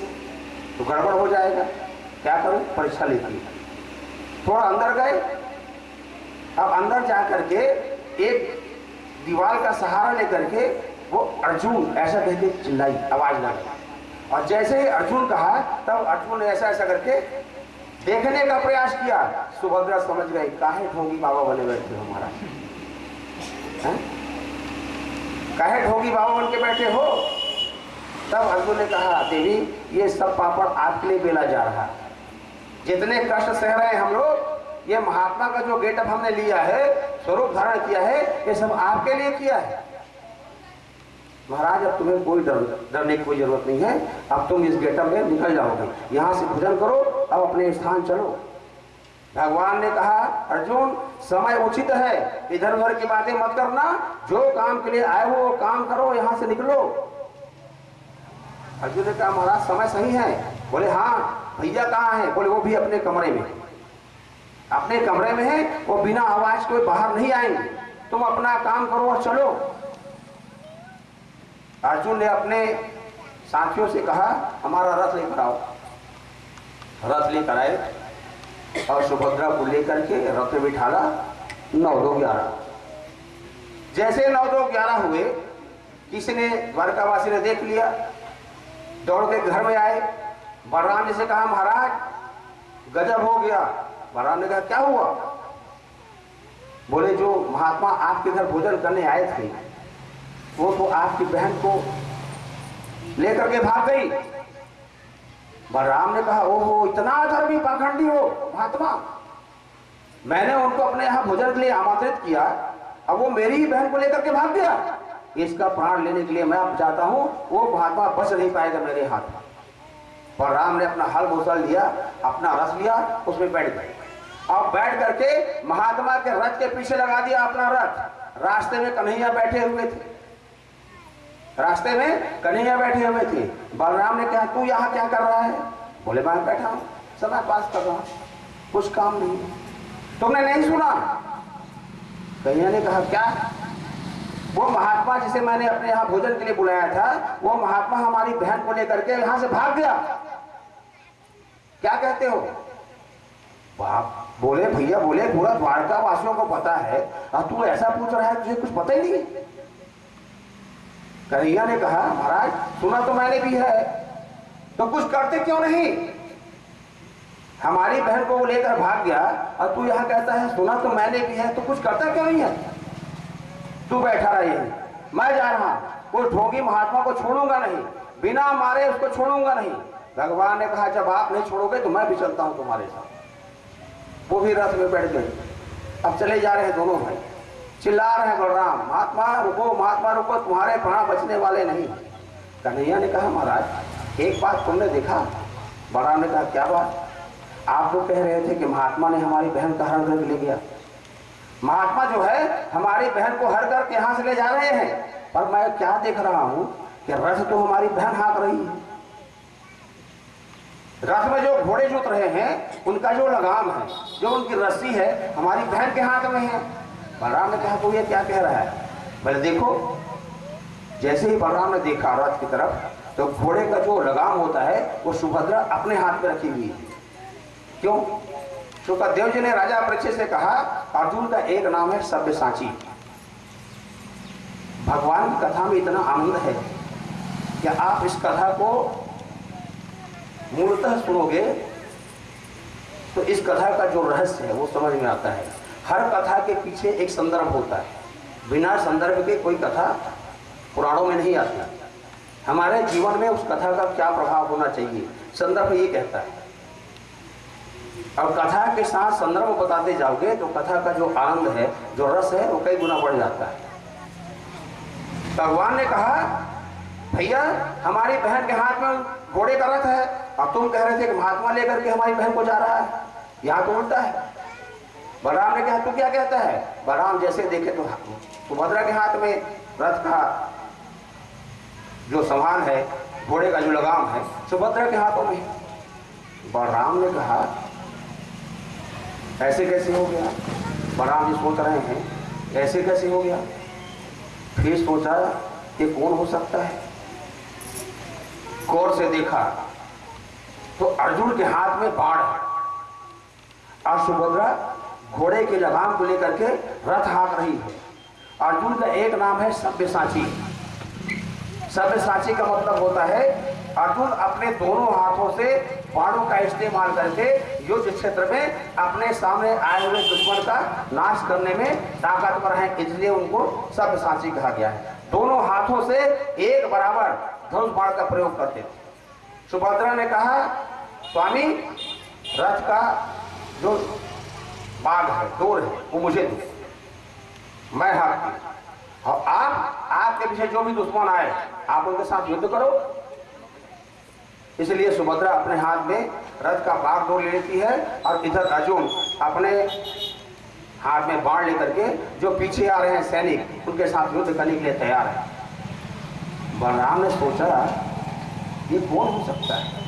तो गड़बड़ हो जाएगा। क्या करूँ? परीक्षा लेती थोड़ा अंदर गए। अब अंदर जा करके एक दीवार का सहारा लेकर के वो अर्जुन, ऐसा कहते चिल्लाई, आवाज़ लगी और जैसे ही अर्जुन कहा, तब अर्जुन ने ऐसा ऐसा करके देखने का प्रयास किया। सुभद्रा समझ गई काहे ठोगी बाबा बने बैठे हो हमारा काहे ठोगी बाबा बन के बैठे हो? तब अर्जुन ने कहा, देवी, ये सब पापड़ आपके लिए बेला जा रहा है। जितने कष्ट सह रहे हैं हम लोग, ये महात्मा का जो गेटअप हमने लिया है, स्वरूप धारण किया है, ये सब आपके लिए किया है। महाराज, अब तुम्हें कोई डर, डरने की कोई ज़रूरत नहीं है। अब तुम इस गेटअप में निकल जाओगे। यहाँ से भोजन करो, अब अपने स्थान चलो। भगवान ने कहा, अर्जुन, समय उचित है। इधर उधर की बातें मत करना। जो काम के लिए आए हो, वो काम करो, यहाँ से निकलो। अर्जुन ने कहा, महाराज, समय सही है। बोले हाँ भैया कहाँ है? बोले, वो भी अपने कमरे में। अपने कमरे में है, वो बिना आवाज़ के बाहर नहीं आएँगे। तुम अपना काम करो और चलो। अर्जुन ने अपने साथियों से कहा, हमारा रथ लेकर आओ। रथ लेकर आए और सुभद्रा को लेकर के रथ में बिठाला नौ दो ग्यारह। जैसे नौ दो ग्यारह हुए, किसी ने द्वारकावासी ने देख लिया, दौड़ के घर में आए बलराम जी से कहा, महाराज, गजब हो गया। बलराम ने कहा, क्या हुआ? बोले, जो महात्मा आपके घर भोजन करने आए थे, वो तो आपकी बहन को लेकर के भाग गई। बलराम ने कहा, ओहो, इतना धर्मी पाखंडी हो, महात्मा। मैंने उनको अपने यहाँ भोजन के लिए आमंत्रित किया, अब वो मेरी ही बहन को लेकर के भाग गया। इसका प्राण लेने के लिए मैं अब जाता हूँ, वो महात्मा बच नहीं पाएगा मेरे हाथ में। पर राम ने अपना हल मुसल लिया, अपना रस लिया, उसमें बैठ गए। और बैठ करके महात्मा के रथ के पीछे लगा दिया अपना रथ। रास्ते में कन्हैया बैठे हुए थे। रास्ते में कन्हैया बैठे हुए थे। बलराम ने कहा, तू यहाँ क्या कर रहा है? बोले, मैं बैठा हूँ। समय पास कर रहा हूँ। कुछ काम नहीं तुमने नहीं सुना? कन्हैया ने कहा, क्या? वो महात्मा जिसे मैंने अपने यहाँ भोजन के लिए बुलाया था, वो महात्मा हमारी बहन को लेकर के यहाँ से भाग गया। क्या कहते हो? बाप, बोले, भैया, बोले, पूरा द्वारका वासियों को पता है। और तू ऐसा पूछ रहा है, तुझे कुछ पता ही नहीं। कन्हैया ने कहा, महाराज, सुना तो मैंने भी है। तो कुछ करते क्यों नहीं? हमारी बहन को वो लेकर भाग गया। और तू यहाँ कहता है, सुना तो मैंने भी है तो कुछ करता क्यों नहीं है? तू बैठा रहा यही। मैं जा रहा उस ढोंगी महात्मा को छोड़ूँगा नहीं। बिना मारे उसको छोड़ूँगा नहीं। भगवान ने कहा, जब आप नहीं छोड़ोगे तो मैं भी चलता हूँ तुम्हारे साथ। वो भी रथ में बैठ गए। अब चले जा रहे हैं दोनों भाई। चिल्ला रहे हैं, बलराम, महात्मा रुको महात्मा रुको, तुम्हारे प्राण बचने वाले नहीं। कन्हैया ने कहा, महाराज, एक बात तुमने देखा? बलराम ने कहा, क्या बात? आप तो कह रहे थे कि महात्मा ने हमारी बहन का हरण करके ले गया महात्मा जो है, हमारी बहन को हर करके यहाँ से ले जा रहे हैं। पर मैं क्या देख रहा हूँ कि रथ तो हमारी बहन हाँक रही है। रथ में जो घोड़े जुत रहे हैं, उनका जो लगाम है, जो उनकी रस्सी है, हमारी बहन के हाथ में है। बलराम ने कहा तो ये क्या कह रहा है? बोले, देखो, जैसे ही बलराम ने देखा रथ की तरफ़ तो घोड़े का जो लगाम होता है, वो सुभद्रा अपने हाथ में रखी हुई है। क्यों? सुखदेव जी ने राजा परीक्षित से कहा, अर्जुन का एक नाम है सभ्य सांची। भगवान की कथा में इतना आनंद है कि आप इस कथा को मूलतः सुनोगे तो इस कथा का जो रहस्य है, वो समझ में आता है। हर कथा के पीछे एक संदर्भ होता है। बिना संदर्भ के कोई कथा पुराणों में नहीं आती। हमारे जीवन में उस कथा का क्या प्रभाव होना चाहिए? संदर्भ ये कहता है। अब कथा के साथ संदर्भ बताते जाओगे तो कथा का जो आनंद है, जो रस है, वो कई गुना बढ़ जाता है। भगवान ने कहा, भैया, हमारी बहन के हाथ में घोड़े का रथ है। अब तुम कह रहे थे कि महात्मा लेकर के हमारी बहन को जा रहा है। यहाँ तो उल्टा है? बलराम ने कहा, तू क्या कहता है? बलराम जैसे देखे तो सुभद्रा के हाथ में रथ का जो सामान है, घोड़े का जो लगाम है सुभद्रा के हाथों में। बलराम ने कहा, ऐसे कैसे हो गया? बलराम जी सोच रहे हैं, ऐसे कैसे हो गया? फिर सोचा ये कौन हो सकता है? गौर से देखा तो अर्जुन के हाथ में बाढ़ है। और सुभद्रा घोड़े के लगाम को लेकर के रथ हाँक रही है। अर्जुन का एक नाम है सभ्यसाची सभ्यसाची का मतलब होता है, अर्जुन अपने दोनों हाथों से बाणों का इस्तेमाल करके युद्ध क्षेत्र में अपने सामने आए हुए दुश्मन का नाश करने में ताकतवर है, इसलिए उनको सभ्यसाची कहा गया है। दोनों हाथों से एक बराबर धनुष बाण का प्रयोग करते थे। सुभद्रा ने कहा, स्वामी, रथ का जो बाघ है, डोर है, वो मुझे दो। मैं हाथ और आप, आपके पीछे जो भी दुश्मन आए, आप उनके साथ युद्ध करो। इसलिए सुभद्रा अपने हाथ में रथ का बाघ डोर ले लेती है और इधर अर्जुन अपने हाथ में बाढ़ लेकर के जो पीछे आ रहे हैं सैनिक, उनके साथ युद्ध करने के लिए तैयार है। बलराम ने सोचा ये कौन हो सकता है?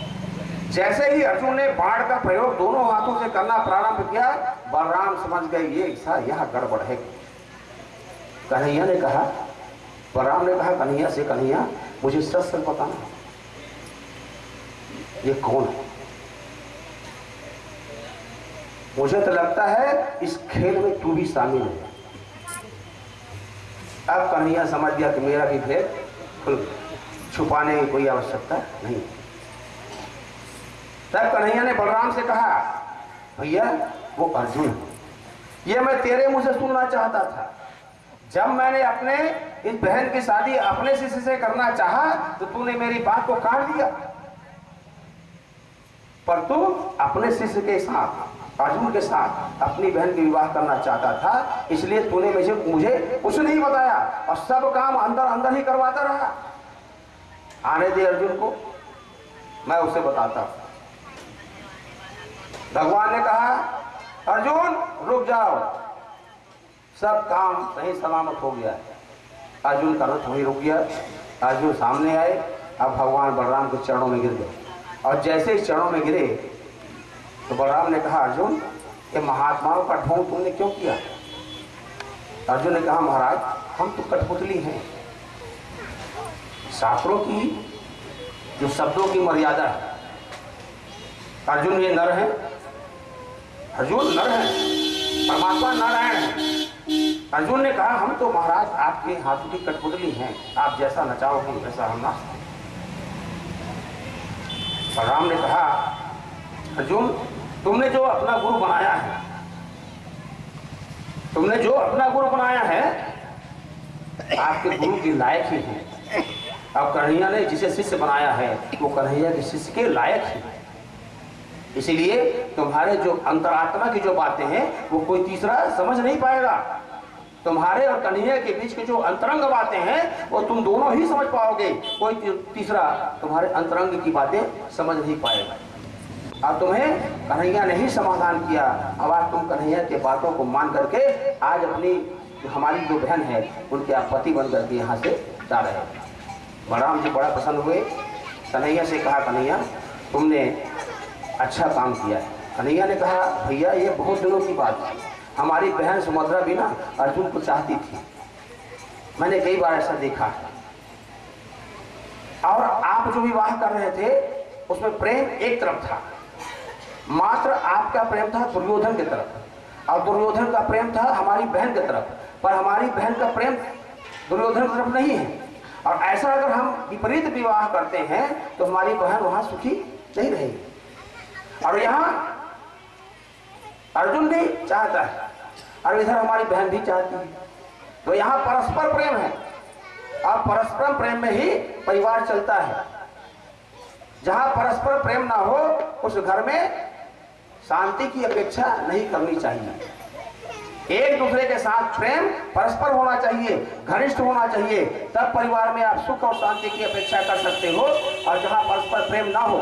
जैसे ही अर्जुन ने बाढ़ का प्रयोग दोनों हाथों से करना प्रारंभ किया, बलराम समझ गए, ये ऐसा यह गड़बड़ है। कन्हैया ने कहा, बलराम ने कहा, कन्हैया से कन्हैया, मुझे सच सच बताना ये कौन है? मुझे तो लगता है, इस खेल में तू भी शामिल है। अब कन्हैया समझ गया कि मेरा भी भेद खुल छुपाने की कोई आवश्यकता नहीं। तब कन्हैया ने बलराम से कहा, भैया, वो अर्जुन ये मैं तेरे मुँह से सुनना चाहता था। जब मैंने अपने, इस बहन की शादी अपने शिष्य से करना चाहा तो तूने मेरी बात को काट दिया। पर तू अपने शिष्य के साथ, अर्जुन के साथ अपनी बहन की विवाह करना चाहता था, इसलिए तूने मुझे मुझे कुछ नहीं बताया और सब काम अंदर अंदर ही करवाता रहा। आने दे अर्जुन को। मैं उसे बताता हूँ। भगवान ने कहा, अर्जुन, रुक जाओ। सब काम सही सलामत हो गया अर्जुन का रथ वहीं रुक गया। अर्जुन सामने आए। अब भगवान बलराम के चरणों में गिर गए। और जैसे ही चरणों में गिरे तो बलराम ने कहा, अर्जुन, ये महात्माओं का ढोंग तुमने क्यों किया? अर्जुन ने कहा, महाराज, हम तो कठपुतली हैं। शास्त्रों की, जो शब्दों की मर्यादा है। अर्जुन ये नर है। अर्जुन नर है। परमात्मा नारायण है। अर्जुन ने कहा, हम तो महाराज आपके हाथों की कठपुतली हैं। आप जैसा नचाओगे, वैसा हम नाच राम ने कहा, अर्जुन, तुमने जो अपना गुरु बनाया है, तुमने जो अपना गुरु बनाया है, आपके गुरु के लायक ही है। अब कन्हैया ने जिसे शिष्य बनाया है, वो कन्हैया के शिष्य के लायक ही। है इसीलिए तुम्हारे जो अंतरात्मा की जो बातें हैं, वो कोई तीसरा समझ नहीं पाएगा। तुम्हारे और कन्हैया के बीच के जो अंतरंग बातें हैं, वो तुम दोनों ही समझ पाओगे। कोई तीसरा तुम्हारे अंतरंग की बातें समझ नहीं पाएगा। अब तुम्हें कन्हैया ने ही समाधान किया। अब आज तुम कन्हैया के बातों को मान करके आज अपनी, हमारी जो बहन है, उनके आप पति बन करके यहाँ से जा रहे हैं। बलराम जी बड़ा प्रसन्न हुए। कन्हैया से कहा, कन्हैया, तुमने अच्छा काम किया कन्हैया ने कहा, भैया, ये बहुत दिनों की बात है। हमारी बहन सुमद्रा भी ना अर्जुन को चाहती थी। मैंने कई बार ऐसा देखा और आप जो विवाह कर रहे थे, उसमें प्रेम एक तरफ़ था। मात्र आपका प्रेम था दुर्योधन की तरफ़। और दुर्योधन का प्रेम था हमारी बहन की तरफ़। पर हमारी बहन का प्रेम दुर्योधन की तरफ़ नहीं है। और ऐसा अगर हम विपरीत विवाह करते हैं तो हमारी बहन वहाँ सुखी नहीं रहेगी। और यहाँ अर्जुन भी चाहता है, और इधर हमारी बहन भी चाहती है। तो यहाँ परस्पर प्रेम है, और परस्पर प्रेम में ही परिवार चलता है। जहाँ परस्पर प्रेम ना हो, उस घर में शांति की अपेक्षा नहीं करनी चाहिए। एक दूसरे के साथ प्रेम परस्पर होना चाहिए, घनिष्ठ होना चाहिए। तब परिवार में आप सुख और शांति की अपेक्षा कर सकते हो और जहाँ परस्पर प्रेम ना हो,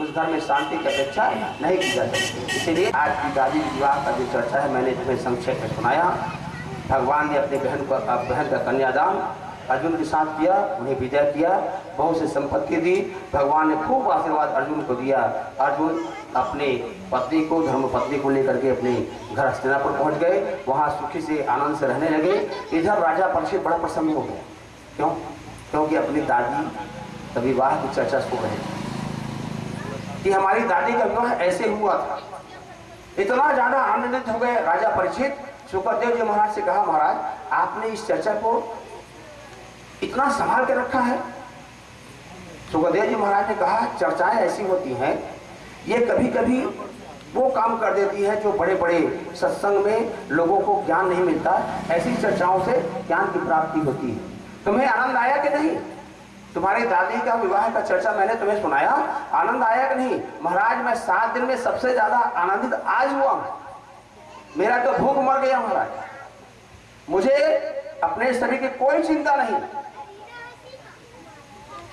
उस घर में शांति की अपेक्षा नहीं की जा सकती। इसीलिए आज की दादी विवाह का जो चर्चा है, मैंने तुम्हें संक्षेप में सुनाया। भगवान ने अपनी बहन को बहन का कन्यादान अर्जुन के साथ किया, उन्हें विजय किया, बहुत से संपत्ति दी। भगवान ने खूब आशीर्वाद अर्जुन को दिया। अर्जुन अपने पत्नी को, धर्म पत्नी को लेकर के अपने घर हस्तिनापुर पहुँच गए। वहाँ सुखी से आनंद से रहने लगे। इधर राजा परीक्षित बड़ा प्रसन्न हो गया क्यों? क्योंकि अपनी दादी का विवाह की चर्चा सुन रहे कि हमारी दादी का विवाह ऐसे हुआ था। इतना ज़्यादा आनंदित हो गए राजा परिचित। सुखदेव जी महाराज से कहा, महाराज, आपने इस चर्चा को इतना संभाल के रखा है? सुखदेव जी महाराज ने कहा, चर्चाएँ ऐसी होती हैं, ये कभी कभी वो काम कर देती है जो बड़े बड़े सत्संग में लोगों को ज्ञान नहीं मिलता। ऐसी चर्चाओं से ज्ञान की प्राप्ति होती है। तुम्हें आनंद आया कि नहीं? तुम्हारे दादी का विवाह का चर्चा मैंने तुम्हें सुनाया। आनंद आया कि नहीं? महाराज, मैं सात दिन में सबसे ज़्यादा आनंदित आज हुआ। मेरा तो भूख मर गया महाराज। मुझे अपने शरीर की कोई चिंता नहीं।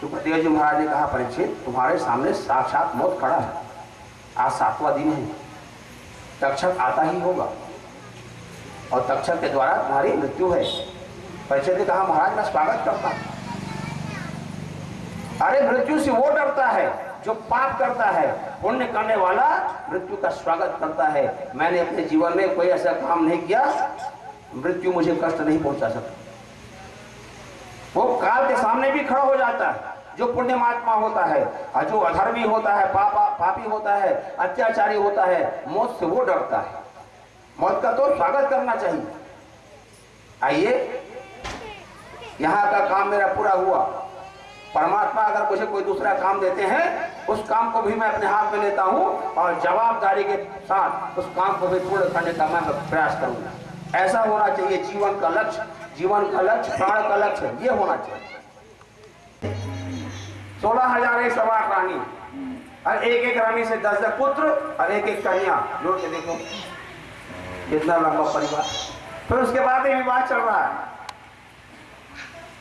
सुखदेव जी महाराज ने कहा परीक्षित तुम्हारे सामने साक्षात मौत खड़ा है। आज सातवां दिन है। तक्षक आता ही होगा। और तक्षक के द्वारा तुम्हारी मृत्यु है। परीक्षित ने कहा महाराज, मैं स्वागत करता अरे, मृत्यु से वो डरता है जो पाप करता है। पुण्य करने वाला मृत्यु का स्वागत करता है। मैंने अपने जीवन में कोई ऐसा काम नहीं किया। मृत्यु मुझे कष्ट नहीं पहुँचा सकता। वो काल के सामने भी खड़ा हो जाता है। जो पुण्य महात्मा होता है, जो अधर्मी होता है, पापा, पापी होता है, अत्याचारी होता है, मौत से वो डरता है। मौत का तो स्वागत करना चाहिए। आइए, यहाँ का काम मेरा पूरा हुआ। परमात्मा अगर मुझे कोई दूसरा काम देते हैं, उस काम को भी मैं अपने हाथ में लेता हूँ और जवाबदारी के साथ उस काम को भी पूर्ण करने का मैं प्रयास करूँगा। ऐसा होना चाहिए जीवन का लक्ष्य, जीवन का लक्ष्य, प्राण का लक्ष्य, ये होना चाहिए। सोलह हज़ार एक सवार रानी। और एक एक रानी से दस दस पुत्र और एक एक कन्या। जोड़ के देखो, कितना लंबा परिवार। फिर उसके बाद ये विवाह चल रहा है।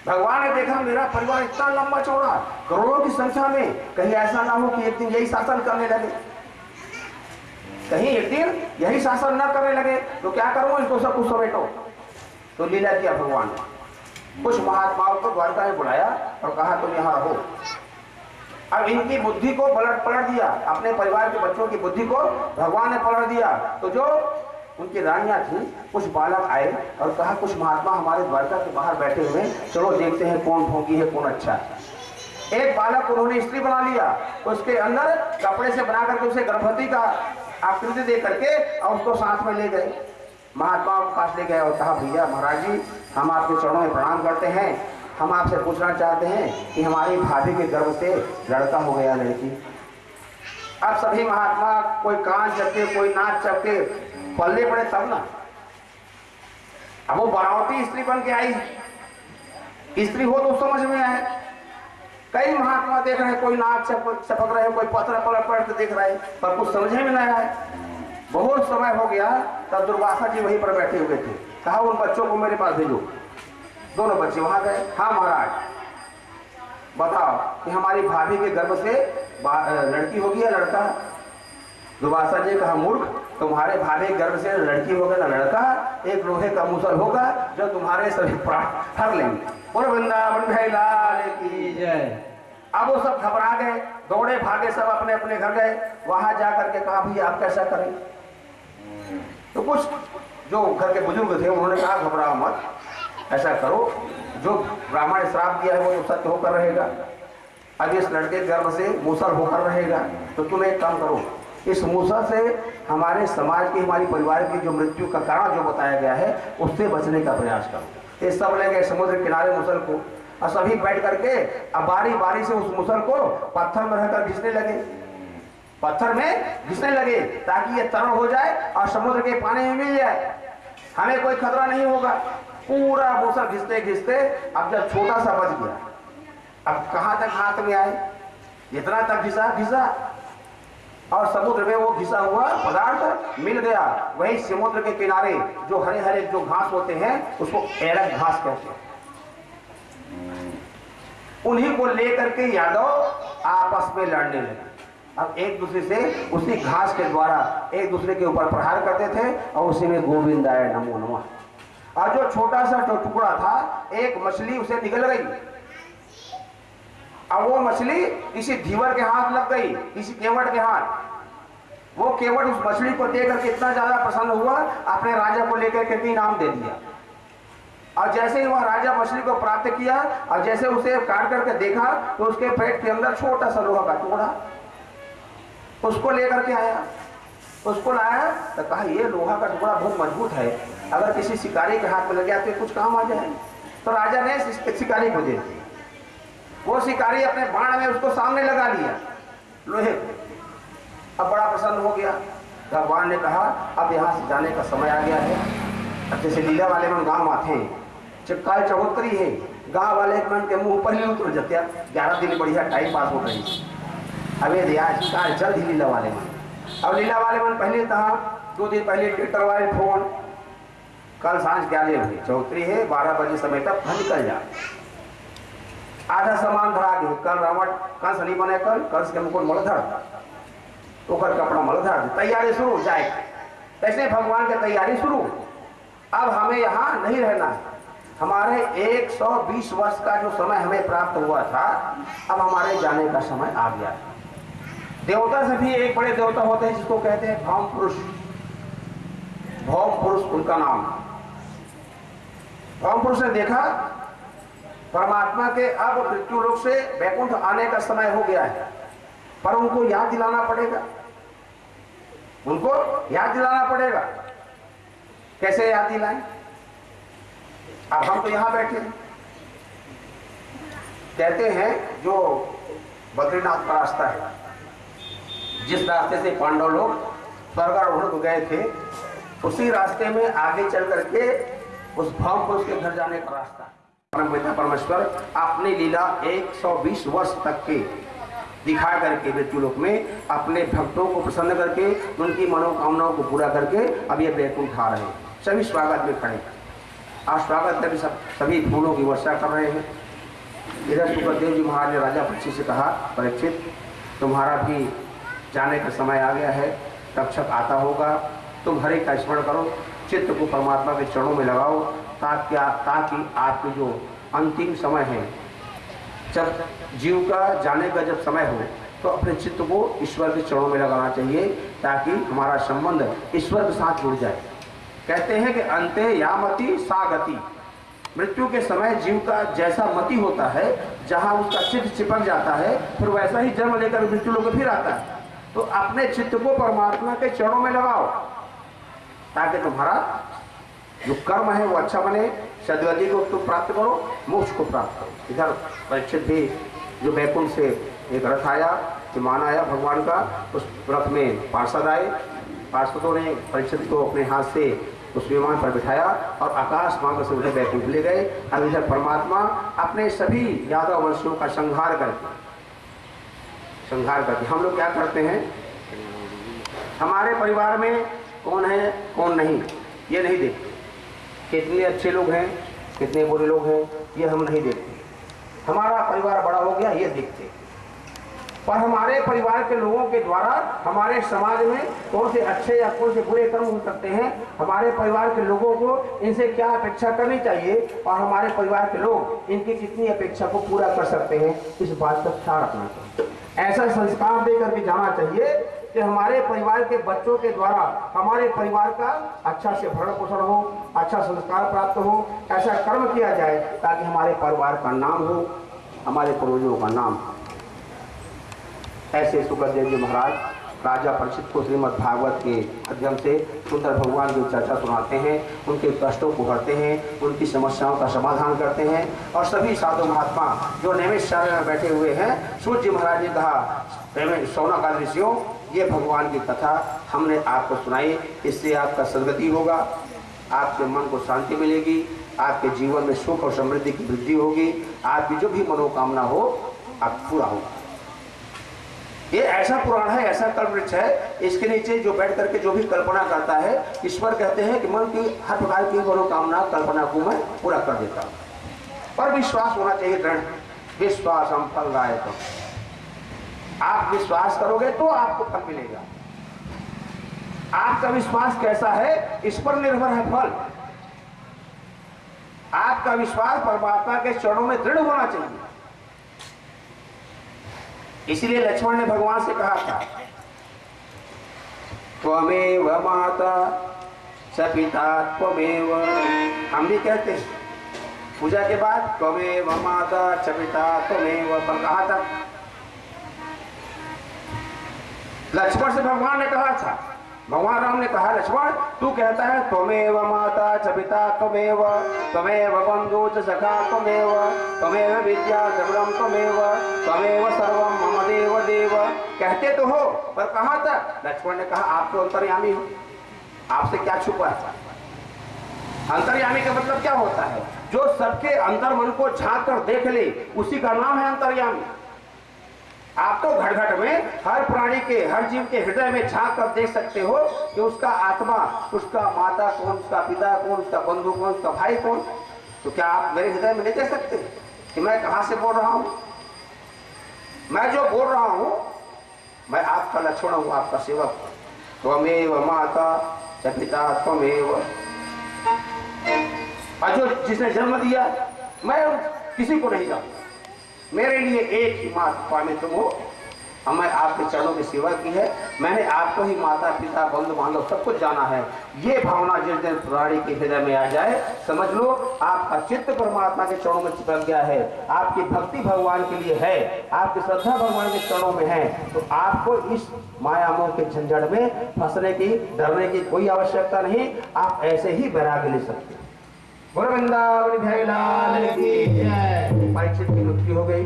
भगवान ने देखा, मेरा परिवार इतना लंबा चौड़ा करोड़ों की संख्या में कहीं ऐसा ना हो कि एक दिन यही शासन करने लगे। कहीं एक दिन यही शासन न करने लगे तो क्या करूँ इसको सब कुछ समेटो? तो लीला किया भगवान ने। कुछ महात्माओं को द्वारका में बुलाया और कहा, तुम यहाँ रहो। अब इनकी बुद्धि को पलट पलट दिया, अपने परिवार के बच्चों की बुद्धि को भगवान ने पलट दिया। तो जो उनकी रानियाँ थी, कुछ बालक आए और कहा, कुछ महात्मा हमारे द्वारका के बाहर बैठे हुए चलो देखते हैं कौन भोगी है, कौन अच्छा है। एक बालक उन्होंने स्त्री बना लिया उसके अंदर कपड़े से बना करके उसे गर्भवती का आकृति दे करके और उसको साथ में ले गए। महात्मा के पास ले गए और कहा, भैया, महाराज जी, हम आपके चरणों में प्रणाम करते हैं। हम आपसे पूछना चाहते हैं कि हमारी भाभी के गर्भ से लड़का हो गया लड़की। अब सभी महात्मा, कोई कान चपके कोई नाच चपके पल्ले पड़े तब ना। अब वो बनावटी स्त्री बन के आई। स्त्री हो तो समझ में आए। कई महात्मा देख रहे हैं, कोई नाक चपक चपक रहे कोई पत्र पलट पलट देख रहे हैं, पर कुछ समझ में नहीं आए बहुत समय हो गया, तब दुर्वासा जी वहीं पर बैठे हुए थे। कहा, उन बच्चों को मेरे पास भेजो। दोनों बच्चे वहाँ गए। हाँ महाराज, बताओ कि हमारी भाभी के गर्भ से लड़की होगी या लड़का? दुर्वासा जी कहा, मूर्ख, तुम्हारे भाभी गर्भ से लड़की होगा ना लड़का? एक लोहे का मुसल होगा जो तुम्हारे सभी प्राण हर लेंगे। बोलो, वृंदावन भाई लाल की जय। अब वो सब घबरा गए। दौड़े भागे सब अपने अपने घर गए। वहाँ जा करके कहा, भैया, आप कैसा करें? तो कुछ जो घर के बुज़ुर्ग थे, उन्होंने कहा, घबराओ मत। ऐसा करो, जो ब्राह्मण ने श्राप दिया है, वो तो सत्य होकर रहेगा। अब इस लड़के गर्भ से मूसल होकर रहेगा तो तुम एक काम करो, इस मूसा से हमारे समाज की, हमारी परिवार की जो मृत्यु का कारण जो बताया गया है, उससे बचने का प्रयास करो। ये सब ले गए समुद्र किनारे मुसल को। और सभी बैठ करके अब बारी बारी से उस मुसल को पत्थर में रहकर घिसने लगे। पत्थर में घिसने लगे, ताकि ये तरल हो जाए और समुद्र के पानी में मिल जाए। हमें कोई खतरा नहीं होगा। पूरा मुसल घिसते घिसते अब जब छोटा सा बच गया। अब कहाँ तक हाथ में आए? जितना तक घिसा घिसा। और समुद्र में वो घिसा हुआ पदार्थ मिल गया। वही समुद्र के किनारे जो हरे हरे जो घास होते हैं, उसको एरक घास कहते हैं। उन्हीं को लेकर के यादव आपस में लड़ने लगे। अब एक दूसरे से उसी घास के द्वारा एक दूसरे के ऊपर प्रहार करते थे और उसी में गोविंद आय नमो नमः। और जो छोटा सा जो टुकड़ा था, एक मछली उसे निकल गई। अब वो मछली किसी धीवर के हाथ लग गई, किसी केवट के हाथ। वो केवट उस मछली को देख करके इतना ज़्यादा प्रसन्न हुआ, अपने राजा को लेकर के इनाम दे दिया। और जैसे ही वह राजा मछली को प्राप्त किया, और जैसे उसे काट करके देखा तो उसके पेट के अंदर छोटा सा लोहा का टुकड़ा उसको लेकर के आया। उसको लाया तो कहा, ये लोहा का टुकड़ा बहुत मज़बूत है। अगर किसी शिकारी के हाथ में लग गया तो कुछ काम आ जाए। तो राजा ने शिकारी को दे वो शिकारी अपने बाण में उसको सामने लगा लिया, लोहे को। अब बड़ा प्रसन्न हो गया। भगवान ने कहा, अब यहाँ से जाने का समय आ गया है। जैसे लीला वाले मन गाँव आते हैं जब काल चौहत्तरी है, गाँव वाले मन के मुँह पर ही उतर जाते ग्यारह दिन बढ़िया टाइम पास हो रही अबे काल जल्द ही लीला वाले मन अब लीला वाले मन पहले था, दो दिन पहले ट्विटर वाले फ़ोन। कल साँझ ग्यारह बजे चौहत्तरी है, बारह बजे समय तक हम निकल जा आधा सामान धरा गए कल रावण कंस नहीं बने कल, कंस के मुकुट मलधर ओकर कपड़ा मलधर तैयारी शुरू जाए। ऐसे भगवान की तैयारी शुरू अब हमें यहाँ नहीं रहना है। हमारे 120 वर्ष का जो समय हमें प्राप्त हुआ था, अब हमारे जाने का समय आ गया है। देवता से भी एक बड़े देवता होते हैं जिसको कहते हैं भौम पुरुष। भौम पुरुष उनका नाम। भौम पुरुष ने देखा, परमात्मा के अब मृत्यु लोक से वैकुंठ आने का समय हो गया है, पर उनको याद दिलाना पड़ेगा। उनको याद दिलाना पड़ेगा। कैसे याद दिलाएँ? अब हम तो यहाँ बैठे हैं। कहते हैं जो बद्रीनाथ का रास्ता है। जिस रास्ते से पांडव लोग स्वर्गारोहण को गए थे, उसी रास्ते में आगे चल करके उस भाव पुरुष के घर जाने का रास्ता। परम पिता परमेश्वर, अपनी लीला 120 वर्ष तक के दिखा करके मृत्यु लोक में अपने भक्तों को प्रसन्न करके, उनकी मनोकामनाओं को पूरा करके अब ये बैकुंठ आ रहे हैं। सभी स्वागत में खड़े आज स्वागत में सब, सभी फूलों की वर्षा कर रहे हैं। इधर सुखदेव जी महाराज ने राजा पक्षी से कहा, परीक्षित, तुम्हारा भी जाने का समय आ गया है तक्षक आता होगा। तुम हरे का स्मरण करो, चित्त को परमात्मा के चरणों में लगाओ, ताकि ताकि आपके जो अंतिम समय है, जब जीव का जाने का जब समय हो तो अपने चित्त को ईश्वर के चरणों में लगाना चाहिए, ताकि हमारा संबंध ईश्वर के साथ जुड़ जाए। कहते हैं कि अंत या मति सा गति मृत्यु के समय जीव का जैसा मति होता है, जहाँ उसका चित्त चिपक जाता है, फिर वैसा ही जन्म लेकर मृत्यु लोग फिर आता है। तो अपने चित्त को परमात्मा के चरणों में लगाओ, ताकि तुम्हारा जो कर्म है वो अच्छा बने। सदगति को तुम प्राप्त करो, मोक्ष को प्राप्त करो। इधर परीक्षित भी जो बैकुंठ से एक रथ आया विमान आया भगवान का, उस रथ में पार्षद आए। पार्षदों ने परीक्षित को अपने हाथ से उस विमान पर बिठाया और आकाश मार्ग से उन्हें बैकुंठ ले गए। अब इधर परमात्मा अपने सभी यादव वंशियों का संहार करके संहार करके हम लोग क्या करते हैं? हमारे परिवार में कौन है, कौन नहीं, ये नहीं देखते। कितने अच्छे लोग हैं, कितने बुरे लोग हैं, ये हम नहीं देखते। हमारा परिवार बड़ा हो गया, ये देखते। पर हमारे परिवार के लोगों के द्वारा हमारे समाज में कौन से अच्छे या कौन से बुरे कर्म हो सकते हैं, हमारे परिवार के लोगों को इनसे क्या अपेक्षा करनी चाहिए, और हमारे परिवार के लोग इनकी कितनी अपेक्षा को पूरा कर सकते हैं, इस बात का ख्याल रखना चाहिए। ऐसा संस्कार दे करके जाना चाहिए कि हमारे परिवार के बच्चों के द्वारा हमारे परिवार का अच्छा से भरण पोषण हो अच्छा संस्कार प्राप्त हो, ऐसा कर्म किया जाए ताकि हमारे परिवार का नाम हो, हमारे पूर्वजों का नाम ऐसे सुखदेव जी महाराज राजा परिषद को श्रीमद भागवत के माध्यम से सुंदर भगवान की चर्चा सुनाते हैं, उनके कष्टों को हरते हैं, उनकी समस्याओं का समाधान करते हैं और सभी साधु महात्मा जो नियमित शरण में बैठे हुए हैं, सूर्य महाराज ने कहा सोना का ऋषियों ये भगवान की कथा हमने आपको सुनाई, इससे आपका सदगति होगा, आपके मन को शांति मिलेगी, आपके जीवन में सुख और समृद्धि की वृद्धि होगी, आपकी जो भी मनोकामना हो, आप पूरा होगा। ये ऐसा पुराण है, ऐसा कल्पवृक्ष है, इसके नीचे जो बैठ करके जो भी कल्पना करता है, ईश्वर कहते हैं कि मन की हर प्रकार की मनोकामना कल्पना को मैं पूरा कर देता हूँ। पर विश्वास होना चाहिए दृढ़। विश्वास हम फल गायक आप विश्वास करोगे तो आपको फल मिलेगा। आपका विश्वास कैसा है? इस पर निर्भर है फल। आपका विश्वास परमात्मा के चरणों में दृढ़ होना चाहिए। इसलिए लक्ष्मण ने भगवान से कहा था, त्वमेव माता सपिता पिता त्वमेव। हम भी कहते हैं। पूजा के बाद, त्वमेव माता सपिता पिता त्वमेव। पर कहा था। लक्ष्मण से भगवान ने कहा था भगवान राम ने कहा, लक्ष्मण, तू कहता है, त्वमेव माता च पिता त्वमेव त्वमेव बंधु च सखा त्वमेव त्वमेव विद्या द्रविड़म त्वमेव त्वमेव सर्वम मम देव देव। कहते तो हो, पर कहा था लक्ष्मण ने कहा, आप तो अंतर्यामी हो। आपसे क्या छुपा है अंतर्यामी का मतलब क्या होता है? जो सबके अंतर मन को झाँक कर देख ले, उसी का नाम है अंतर्यामी। आप तो घट घट में हर प्राणी के, हर जीव के हृदय में झाँक कर देख सकते हो कि उसका आत्मा, उसका माता कौन, उसका पिता कौन, उसका बंधु कौन, उसका भाई कौन? तो क्या आप मेरे हृदय में नहीं देख सकते कि मैं कहाँ से बोल रहा हूँ? मैं जो बोल रहा हूँ, मैं आपका लक्ष्मण हूँ, आपका सेवक हूँ। त्वमेव माता च पिता त्वमेव। और जो जिसने जन्म दिया, मैं किसी को नहीं जानता। मेरे लिए एक ही माता स्वामी तुम हो हमें आपके चरणों की सेवा की है। मैंने आपको ही माता, पिता, बंधु, बांधव सब कुछ जाना है। ये भावना जिस दिन प्राणी के हृदय में आ जाए, समझ लो, आपका चित्त परमात्मा के चरणों में चिपक गया है। आपकी भक्ति भगवान के लिए है। आपकी श्रद्धा भगवान के चरणों में है। तो आपको इस माया मोह के झंझट में फंसने की, डरने की कोई आवश्यकता नहीं। आप ऐसे ही वैराग्य ले सकते हैं। बोलो वृंदावन बिहारी लाल की जय। परीक्षित की मृत्यु हो गई।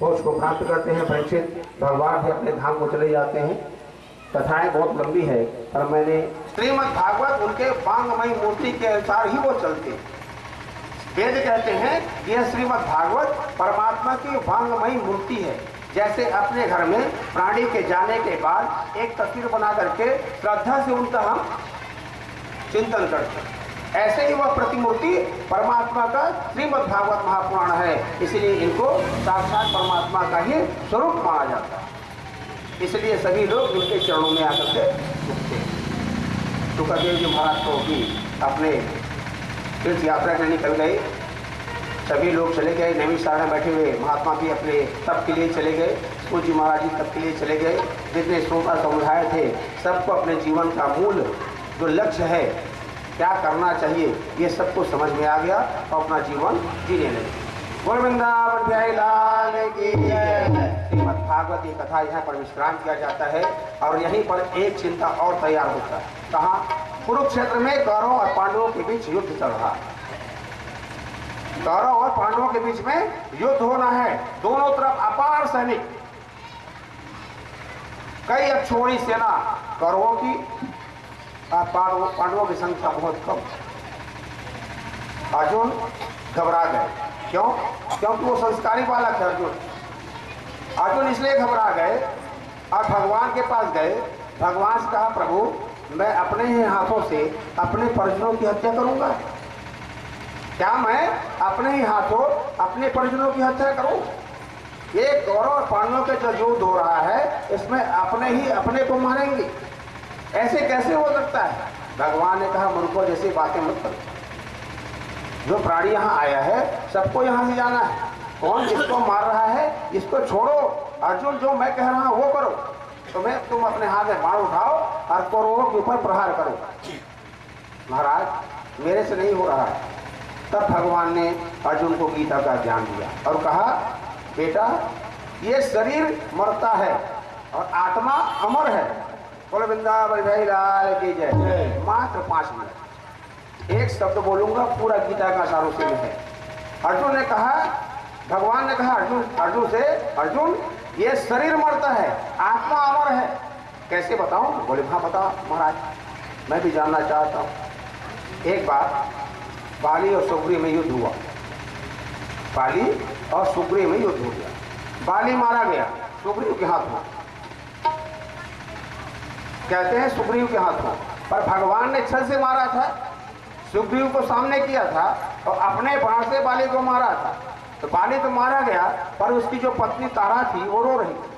वो उसको प्राप्त करते हैं परीक्षित भगवान भी अपने धाम को चले जाते हैं। कथाएँ बहुत लंबी है पर मैंने श्रीमद भागवत उनके वांगमयी मूर्ति के अनुसार ही वो चलते वेद कहते हैं कि यह श्रीमद भागवत परमात्मा की वांगमयी मूर्ति है। जैसे अपने घर में प्राणी के जाने के बाद एक तस्वीर बना करके श्रद्धा से उनका हम चिंतन करते हैं। ऐसे ही वह प्रतिमूर्ति परमात्मा का श्रीमद भागवत महापुराण है। इसलिए इनको साक्षात परमात्मा का ही स्वरूप माना जाता है। इसलिए सभी लोग उनके चरणों में आकर के झुकते हैं। सुखदेव जी महाराज को भी अपने तीर्थ यात्रा के निकल गए। सभी लोग चले गए नैमिषारण में बैठे हुए महात्मा भी अपने तप के लिए चले गए। सूर्य जी महाराज जी तप के लिए चले गए। जितने श्रोता समुदाय थे, सबको अपने जीवन का मूल जो लक्ष्य है क्या करना चाहिए? ये सबको समझ में आ गया और अपना जीवन जीने लगे। बोल वृंदावन लाल की श्रीमद् भागवत कथा यहाँ पर विश्राम किया जाता है और यहीं पर एक चिंता और तैयार होता है। कहा, कुरुक्षेत्र में कौरव और पांडवों के बीच युद्ध चल रहा है। कौरव और पांडवों के बीच में युद्ध होना है। दोनों तरफ़ अपार सैनिक। कई अक्षोणी सेना कौरवों की पांडवों की संख्या बहुत कम। अर्जुन घबरा गए। क्यों? क्योंकि वो संस्कारी बालक है अर्जुन। अर्जुन इसलिए घबरा गए और भगवान के पास गए। भगवान से कहा, प्रभु, मैं अपने ही हाथों से अपने परिजनों की हत्या करूँगा। क्या मैं अपने ही हाथों अपने परिजनों की हत्या करूँ? ये गौरव और पांडवों के जो युद्ध हो रहा है, इसमें अपने ही अपने को मारेंगे। ऐसे कैसे हो सकता है? भगवान ने कहा मूर्खों जैसी बातें मत करो। जो प्राणी यहाँ आया है, सबको यहाँ से जाना है। कौन किसको मार रहा है, इसको छोड़ो। अर्जुन, जो मैं कह रहा हूँ, वो करो। तो मैं तुम अपने हाथ में बाण उठाओ और कौरवों के ऊपर प्रहार करो। महाराज, मेरे से नहीं हो रहा है। तब भगवान ने अर्जुन को गीता का ज्ञान दिया और कहा, बेटा, ये शरीर मरता है और आत्मा अमर है। बोले वृंदावन भाई लाल की जय। मात्र पाँच मिनट। एक शब्द बोलूँगा पूरा गीता का सार में है। अर्जुन ने कहा भगवान ने कहा अर्जुन अर्जुन से अर्जुन ये शरीर मरता है आत्मा अमर है। कैसे बताऊँ? बोले हाँ बता महाराज मैं भी जानना चाहता हूँ। एक बार बाली और सुग्री में युद्ध हुआ। बाली और सुग्री में युद्ध हो गया। बाली मारा गया सुग्रीव के हाथ में। कहते हैं सुग्रीव के हाथ। में पर भगवान ने छल से मारा था, सुग्रीव को सामने किया था और अपने बाण से बाली को मारा था। तो बाली तो मारा गया, पर उसकी जो पत्नी तारा थी, वो रो रही थी।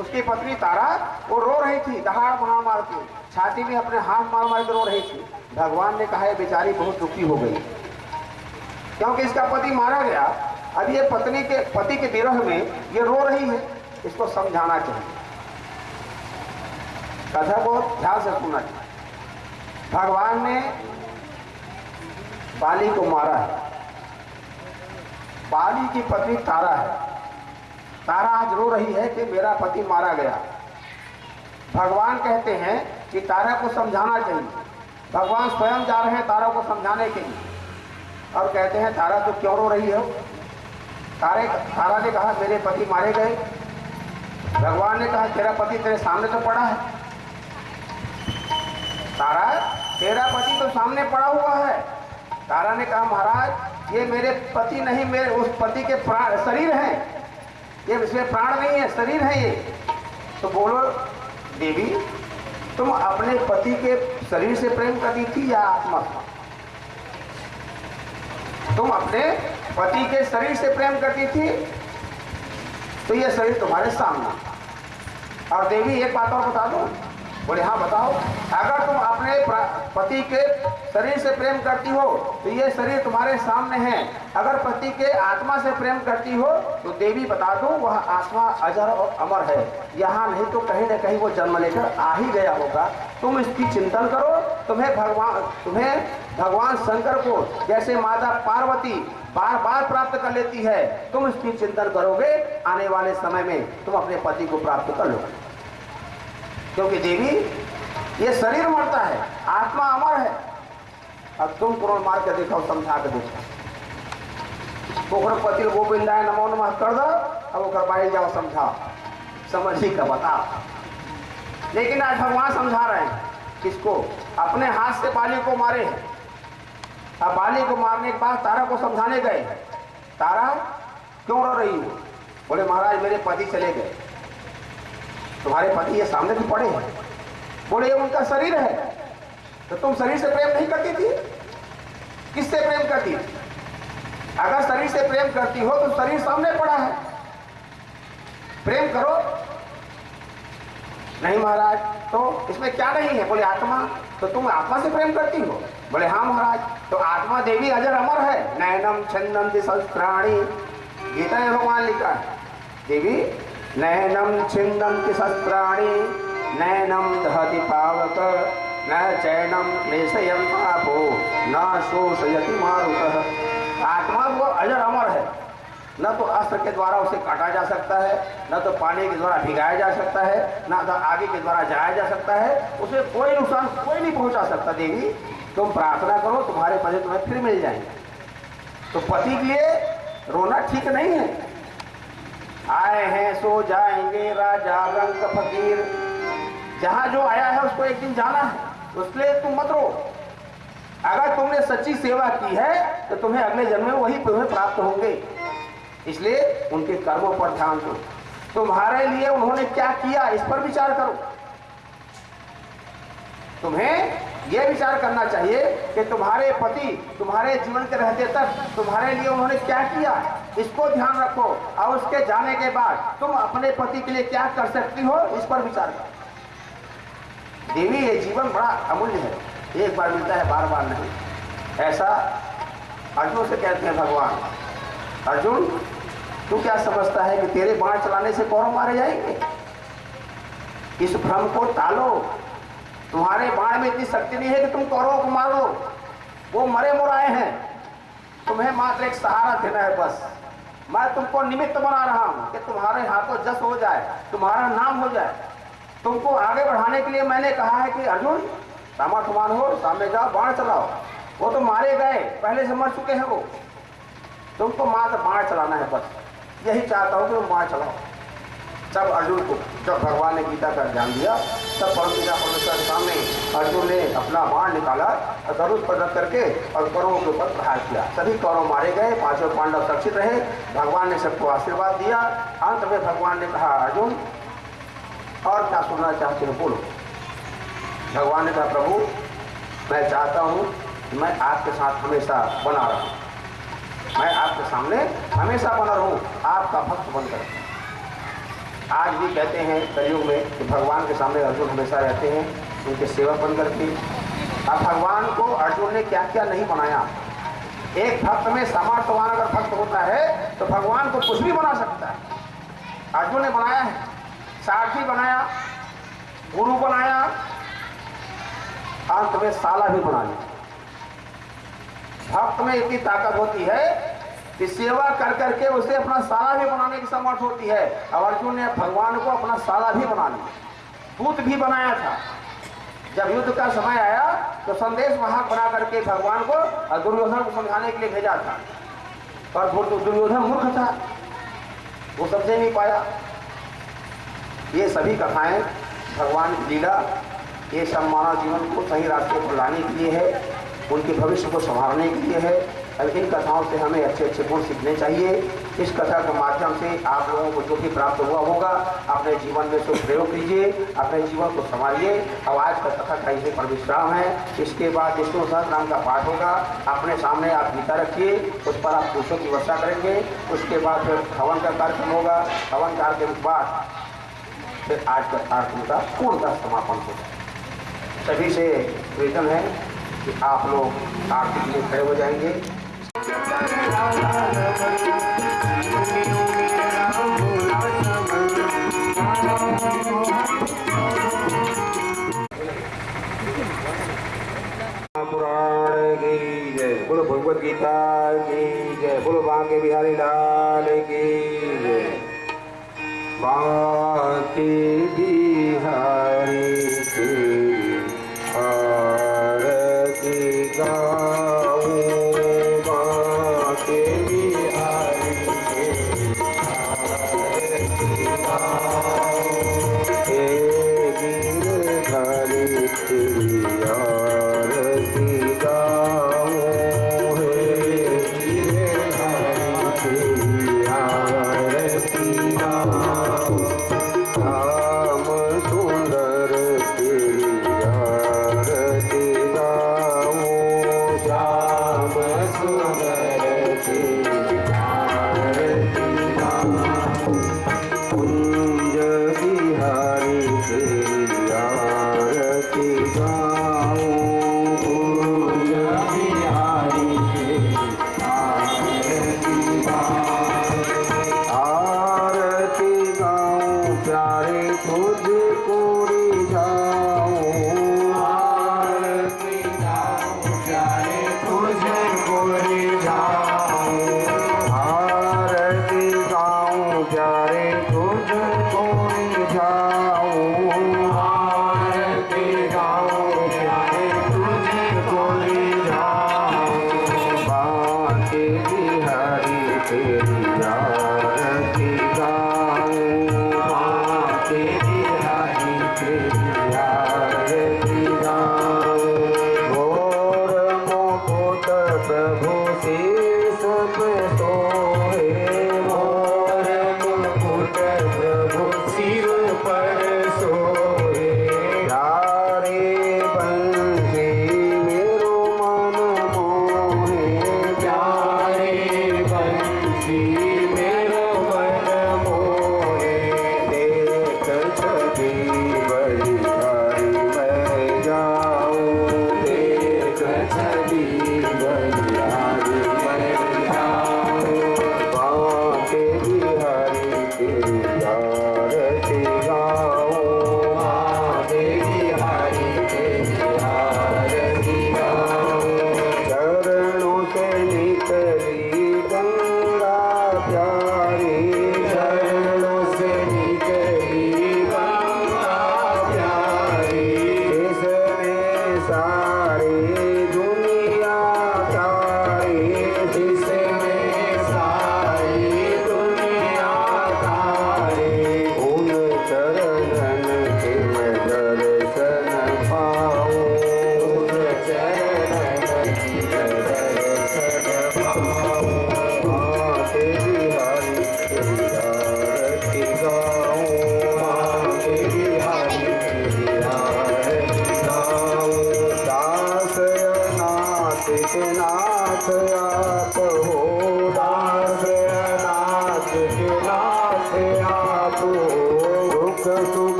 उसकी पत्नी तारा, वो रो रही थी दहाड़ मार मार के। छाती में अपने हाथ मार मार के रो रही थी। भगवान ने कहा बेचारी बहुत दुखी हो गई। क्योंकि इसका पति मारा गया, अब ये पत्नी के, पति के विरह में ये रो रही है। इसको समझाना चाहिए। कथा को ध्यान से सुनना चाहिए। भगवान ने बाली को मारा है। बाली की पत्नी तारा है। तारा आज रो रही है कि मेरा पति मारा गया। भगवान कहते हैं कि तारा को समझाना चाहिए। भगवान स्वयं जा रहे हैं तारा को समझाने के लिए। और कहते हैं, तारा तो क्यों रो रही हो? तारे, तारा ने कहा, मेरे पति मारे गए। भगवान ने कहा, तेरा पति तेरे सामने तो पड़ा है। तारा, तेरा पति तो सामने पड़ा हुआ है। तारा ने कहा, महाराज, ये मेरे पति नहीं, मेरे उस पति के प्राण शरीर हैं। ये इसमें प्राण नहीं है, शरीर है ये। तो बोलो, देवी, तुम अपने पति के शरीर से प्रेम करती थी या आत्मा? तुम अपने पति के शरीर से प्रेम करती थी तो ये शरीर तुम्हारे सामने। और देवी, एक बात और बता दो? बोले हाँ बताओ, अगर तुम अपने पति के शरीर से प्रेम करती हो तो ये शरीर तुम्हारे सामने है। अगर पति के आत्मा से प्रेम करती हो तो देवी बता दो, वह आत्मा अजर और अमर है। यहाँ नहीं तो कहीं ना कहीं वो जन्म लेकर आ ही गया होगा। तुम इसकी चिंतन करो, तुम्हें भगवान तुम्हें भगवान शंकर को, जैसे माता पार्वती बार बार प्राप्त कर लेती है, तुम इसकी चिंतन करोगे, आने वाले समय में तुम अपने पति को प्राप्त कर लोगे। क्योंकि देवी, ये शरीर मरता है, आत्मा अमर है। अब तुम पुराण मार के देखो, समझा के देखो। पति गोविंद आय नमो नमः कर दो, अब वो करवाई जाओ, समझाओ। समझी का बताओ। लेकिन आज भगवान समझा रहे हैं, किसको? अपने हाथ से बाली को मारे। हैं अब बाली को मारने के बाद तारा को समझाने गए। तारा, क्यों रो रही हो? बोले, महाराज, मेरे पति चले गए। तुम्हारे पति ये सामने तो पड़े हैं। बोले, ये उनका शरीर है। तो तुम शरीर से प्रेम नहीं करती थी? किससे प्रेम करती? थी अगर शरीर से प्रेम करती हो तो शरीर सामने पड़ा है। प्रेम करो। नहीं महाराज तो इसमें क्या नहीं है? बोले, आत्मा तो तुम आत्मा से प्रेम करती हो? बोले हाँ महाराज तो आत्मा देवी अजर अमर है। नैनम छंदम शस्त्राणी। गीता भगवान लिखा है। देवी नैनम छिंदम शस्त्राणी नैनम दहति पावक, न चैनम क्लेशयम पापो, न शोषयति मारुतः। आत्मा वो अजर अमर है। न तो अस्त्र के द्वारा उसे काटा जा सकता है, न तो पानी के द्वारा भिगाया जा सकता है, न तो आगे के द्वारा जाया जा सकता है, उसे कोई नुकसान कोई नहीं पहुँचा सकता देवी। तुम प्रार्थना करो, तुम्हारे पति तुम्हें फिर मिल जाएँगे। तो पति के लिए रोना ठीक नहीं है। आए हैं, सो जाएँगे राजा रंग फकीर। जहाँ जो आया है, उसको एक दिन जाना है। उसके तुम मत रो। अगर तुमने सच्ची सेवा की है तो तुम्हें अगले जन्म में वही तुम्हें प्राप्त होंगे। इसलिए उनके कर्मों पर ध्यान दो। तुम्हारे लिए उन्होंने क्या किया, इस पर विचार करो। तुम्हें यह विचार करना चाहिए कि तुम्हारे पति तुम्हारे जीवन के रहते तक तुम्हारे लिए उन्होंने क्या किया? इसको ध्यान रखो। और उसके जाने के बाद तुम अपने पति के लिए क्या कर सकती हो? इस पर विचार करो। देवी, ये जीवन बड़ा अमूल्य है। एक बार मिलता है, बार बार नहीं। ऐसा अर्जुन से कहते हैं, भगवान, अर्जुन, तू क्या समझता है कि तेरे बाढ़ चलाने से कौरव मारे जाएँगे? इस भ्रम को टालो। तुम्हारे बाण में इतनी शक्ति नहीं है कि तुम कौरवों को मारो। वो मरे मुराए हैं। तुम्हें मात्र एक सहारा देना है बस। मैं तुमको निमित्त बना रहा हूँ कि तुम्हारे हाथों जस हो जाए, तुम्हारा नाम हो जाए। तुमको आगे बढ़ाने के लिए मैंने कहा है कि अर्जुन सामर्थ्यवान हो, सामने जाओ बाण चलाओ। वो तो मारे गए, पहले से मर चुके हैं वो। तुमको मात्र बाढ़ चलाना है बस। यही चाहता हूँ कि तुम बाढ़ चलाओ। जब अर्जुन को, जब भगवान ने गीता का ज्ञान दिया, तब परमपिता परमेश्वर के सामने अर्जुन ने अपना बाण निकाला और धनुष पर रख करके और कौरवों के ऊपर प्रहार किया। सभी कौरव मारे गए, पाँचों पांडव सुरक्षित रहे। भगवान ने सबको आशीर्वाद दिया। अंत में भगवान ने कहा, अर्जुन, और क्या सुनना चाहते हो? बोलो। भगवान ने कहा, प्रभु, मैं चाहता हूँ मैं आपके साथ हमेशा बना रहूँ। मैं आपके सामने हमेशा बना रहूँ। आपका भक्त बनकर। आज भी कहते हैं कलयुग में कि भगवान के सामने अर्जुन हमेशा रहते हैं, उनके सेवक बन करके अब भगवान को अर्जुन ने क्या क्या नहीं बनाया? एक भक्त में सामर्थ्यवान अगर भक्त होता है तो भगवान को कुछ भी बना सकता है। अर्जुन ने बनाया है। सारथी बनाया, गुरु बनाया, अंत में साला भी बना लिया। भक्त में इतनी ताकत होती है कि सेवा कर करके उसे अपना साला भी बनाने की समर्थ होती है। और अर्जुन ने भगवान को अपना साला भी बना लिया। दूत भी बनाया था। जब युद्ध का समय आया तो संदेश वाहक बना करके भगवान को और दुर्योधन को समझाने के लिए भेजा था। पर दुर्योधन मूर्ख था। वो समझे नहीं पाया। ये सभी कथाएँ भगवान की लीला, ये सब मानव जीवन को सही रास्ते पर लाने के लिए है, उनके भविष्य को संभालने के लिए है। अब इन कथाओं से हमें अच्छे अच्छे गुण सीखने चाहिए। इस कथा के माध्यम से आप लोगों को जो भी प्राप्त हुआ होगा, अपने जीवन में उसको प्रयोग कीजिए, अपने जीवन को संभालिए अब आज का कथा का यहीं पर विश्राम है। इसके बाद विष्णु नाम का पाठ होगा। अपने सामने आप गीता रखिए, उस पर आप पुरुषों की वर्षा करेंगे। उसके बाद फिर हवन का कार्यक्रम होगा। हवन कार्यक्रम के बाद फिर आज का कार्यक्रम का पूर्णतः समापन होगा। सभी से निवेदन है कि आप लोग आरती के लिए खड़े हो जाएँगे। बोलो भगवत गीता की जय। बोलो बांके बिहारी लाल की जय। बिहारी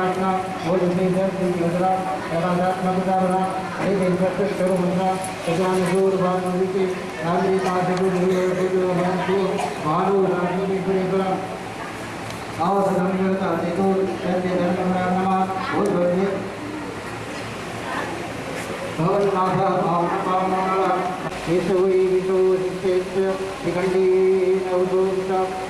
किमिति प्रकाशना ओजसे दर्शनगरा तदात्मकतारा हे देशस्वरूपा तदानुसूरभानुविते नागरिकाशुर्भूतो भानु राजनीतिपुरेकरा आवसगम्यता चेतो तस्य धर्मप्राणमा भूतवर्गे भवन्नाथ भावनपावनमला केशवै विशो निश्चेत्य शिखण्डी नवदोषा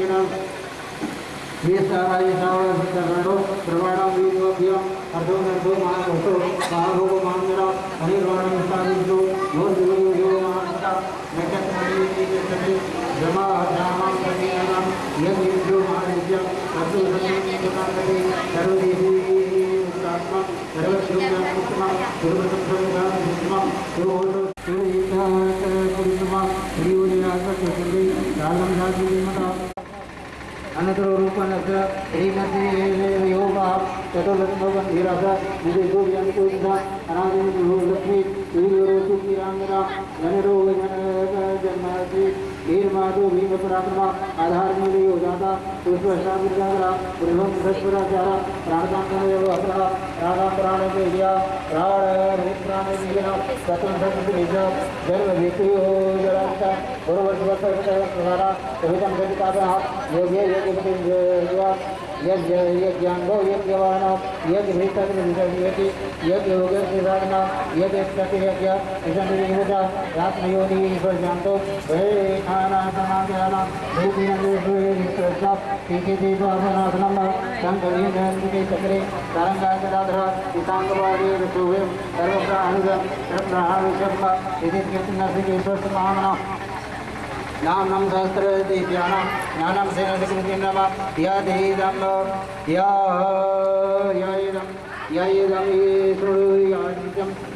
दक्षिणम ये सारा ये सारा करणो प्रवाणम वीरोभ्यम अर्धो नर्धो मान होतो बाहो को मान मेरा अनिर्वाणम सारिजो योर दिलो यो मानता नकत मणि के सभी जमा धामम कनियम यद युजो मानिज्य अर्धो सति कुनाकरे करो देवी उत्तम सर्वश्रुतम उत्तम सर्वसत्वम उत्तम यो अनंतर रूपानंतर श्रीमती योगा जो ज्ञान को लक्ष्मी सूर्योरोचु की रामरा जनरोग भीड़ मार दो भीम अपरात्मा आधार में हो जाता उसमें हिसाब जागरा उर्भम दशपुरा चारा प्राणदान अपरा राधा प्राण में लिया राण प्राण में लिया सतन सत्य भेजा जन्म विक्री हो जरा पूर्व वर्ष वर्ष प्रसारा योगे योग यज्ञ यज्ञांगो यज्ञवान यज्ञ भीतर्भिषयति यज्ञ योगेश्वरागन यज्ञ प्रतियज्ञ यशनिर्भूत आत्मयोनि चक्रे तरङ्गाकराधर पिताङ्गवादे ऋतुवे इति कृष्णस्य ईश्वरस्य नाम्नं सहस्रदीप्यानां ज्ञान सेन विकृतिं नमः यदिदं यदम यदं यदं ये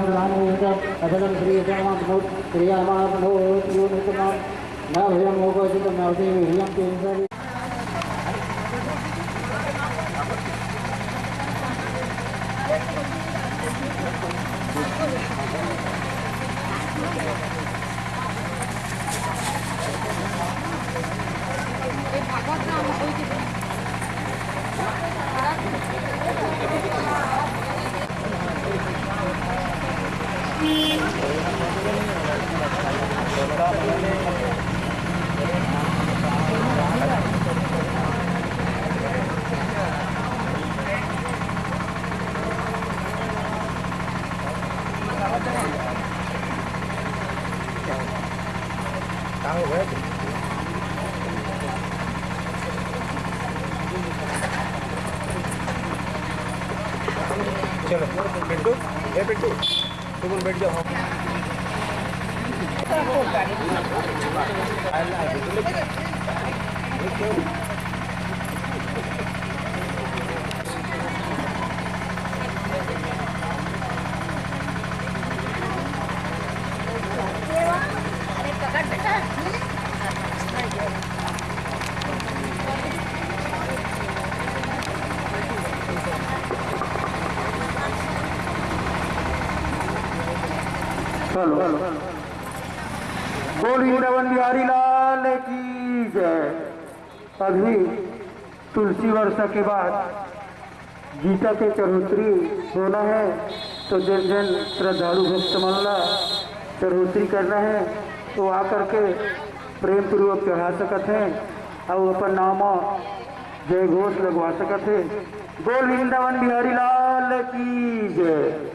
अभदम श्रीयमात्मो श्रीयमात्मो न भयम होगा चित नवदेव हियम के बोल वृंदावन बिहारी लाल की जय। अभी तुलसी वर्षा के बाद गीता के चरोत्री होना है तो जन जन श्रद्धालु भक्त मामला चरोत्री करना है तो आकर के प्रेम पूर्वक चढ़ा सकत हैं, और अपन नाम जय घोष लगवा सकत है। बोल वृंदावन बिहारी लाल की जय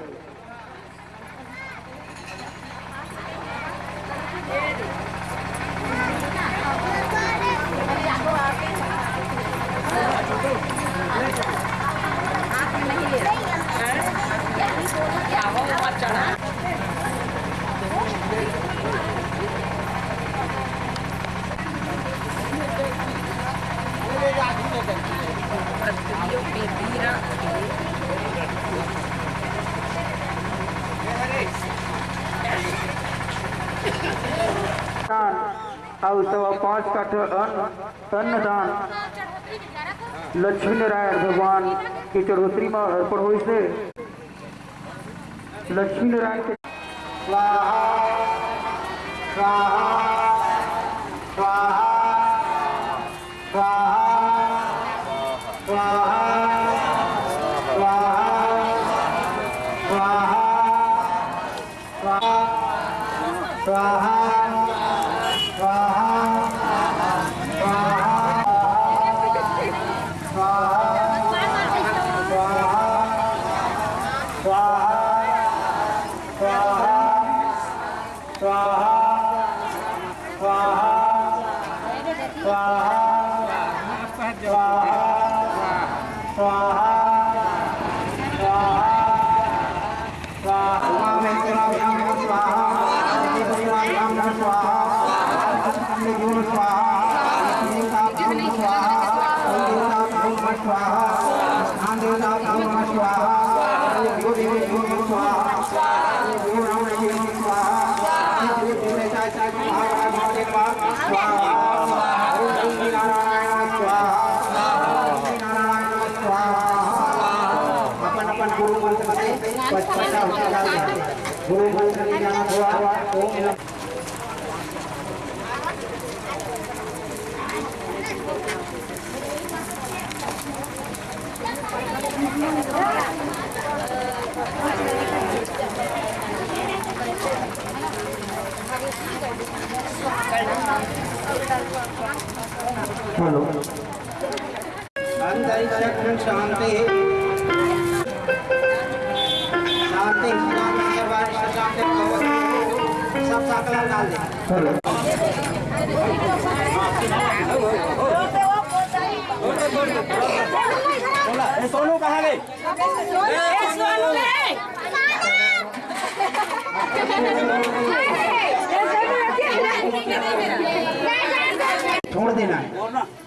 दान और सवा पाँच का ठो अन्न अन्नदान लक्ष्मी नारायण भगवान के चरोत्री में अर्पण हो नमः स्वाहा यो देवी यो नमः स्वाहा यो राम देवी नमः स्वाहा श्री देवी चाय चाय महाराज महादेव स्वाहा ओम श्री नारायण स्वाहा ओम श्री नारायण स्वाहा अपन अपन गुरु मंत्र से पचपचा उच्चारण करें गुरु मंत्र की जाना हुआ ओम नमः हेलो। अंतरिक्ष शांति शांति सब सकल डाल दे हेलो सोनू कहाँ छोड़ देना है।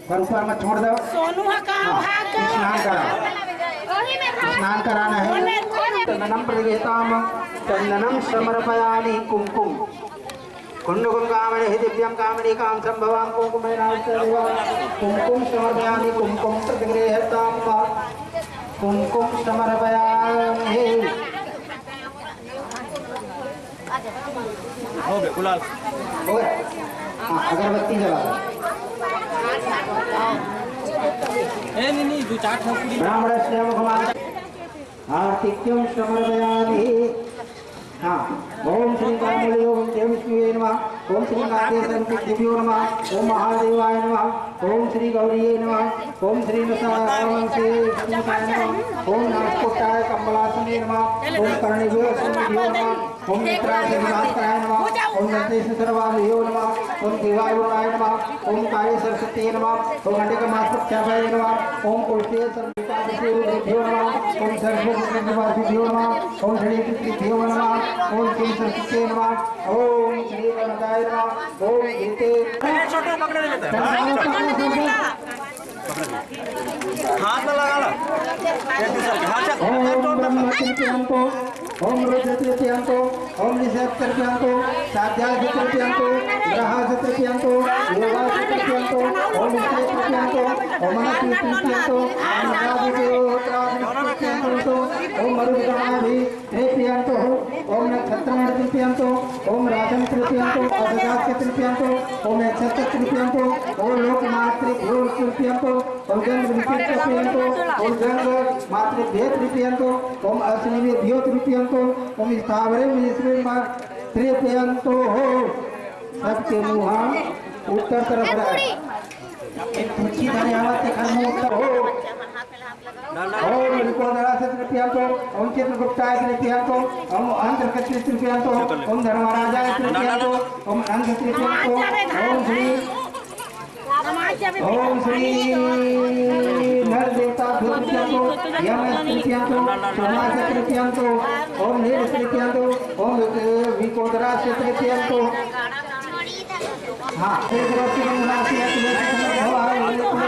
पर ऊपर मत छोड़ दो। सोनू हाँ, स्नान करा। स्नान कराना है। चंदनम प्रगेताम चंदनम समर्पयामि कुमकुम। कुंडकुम कामणे दिव्यम कामणे काम संभवाम कुमकुमेन कुमकुम समर्पयामि कुमकुम प्रतिगृहताम कुमकुम समर्पयामि हो। गए गुलाल। हो गया। हाँ अगरबत्ती जला ए नहीं नहीं दो चार ठोकरी। ब्राह्मणस्य मुखमान् आर्तिक्यं समर्पयामि हाँ। ओम श्री कामले ओम देव शिवे नमः ओम श्री नागेश्वरभ्यो नमः ओम महादेवाय नमः ओम श्री गौरीये नमः ओम श्री नमः ओम नागकोटाय कमलासने नमः ओम कर्णिभ्यो सिंहभ्यो नमः ओम नेत्राय विनाशकाय नमः ओम नरतेश सर्वाभ्यो नमः ओम देवायुराय नमः ओम काय सरस्वती नमः ओम अंडिकमास्पत्याय नमः ओम उल्टे सर्वभ्यो नमः ओम सर्वभूतनिवासिभ्यो नमः ओम श्री कृष्णभ्यो नमः ओम श्री सरस्वती नमः ओम श्री गणदाय नमः ओम गीते छोटे पकड़े लेते हाथ में लगा लो हाथ ओम ब्रह्म तृतीयांतो ओम रुद्र तृतीयांतो ओम निषेध तृतीयांतो साध्याय तृतीयांतो ग्रह तृतीयांतो योगा तृतीयांतो ओम निश्चय तृतीयांतो ओम अनति तृतीयांतो ओम नाभिदेवोत्रादि मरुदगणाभि तृतीयांतो ओम नक्षत्रमण तृतीयांतो, ओम राजन तृतीयांतो अदगास्य तृतीयांतो, ओम नक्षत्र तृतीयांतो, ओम लोकमात्र तृतीयांतो, ओम गंग तृतीयांतो, ओम गंग मातृभ्य तृतीयांतो, ओम अश्विभ्यो तृतीयांतो, ओम स्थावरे मिश्रे तृतीयांतो हो। सबके मुहा उत्तर तरफ़ रहे। एक तुच्छी धन्यवाद के कर्म उत्तर हो। ओम निकोदरा से तृतीयांतो ओम चित्रगुप्ताय तृतीयांतो ओम अंधकत्री तृतीयांतो ओम धर्मराजाय तृतीयांतो ओम अंध तृतीयांतो ओम श्री ओम श्री नर देवता तृतीयांतो यम तृतीयांतो सोमास तृतीयांतो ओम नील तृतीयांतो ओम विकोदरा से तृतीयांतो हाँ राशि में राशि है कि हो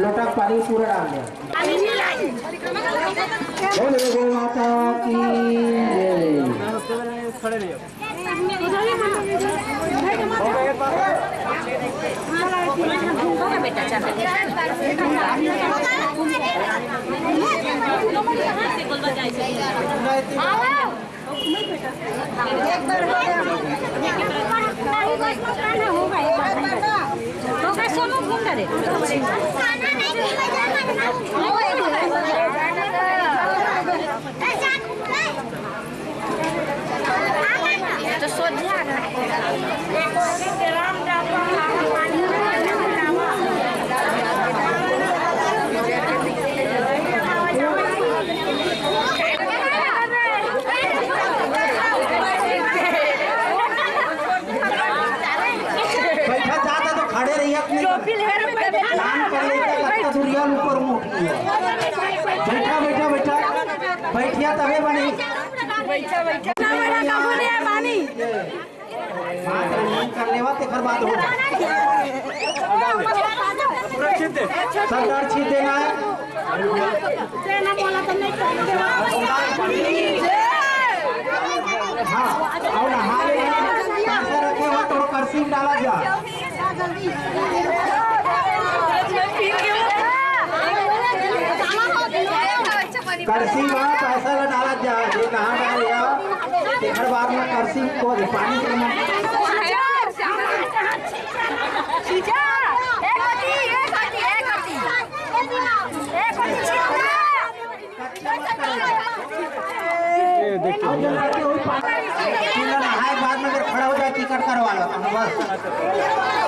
लोटा पानी पूरा डाल दिया बोले गो माता की जय। सोनू घूम रे तो सोझा बैठा बैठिया तबे बनी। बैठा बैठा ना। बड़ा कबू ने पानी हाथ रनिंग कर लेवा तेकर बाद हो सरदार है बोला तो नहीं हाँ में पैसा रखे हो तो डाला जा। करसी में पैसा ला डाला जा ये कहाँ डाल तेकर बाद में करसी को पानी के नहाए बाद में अगर खड़ा हो जाए टिकट करवा लो। बस।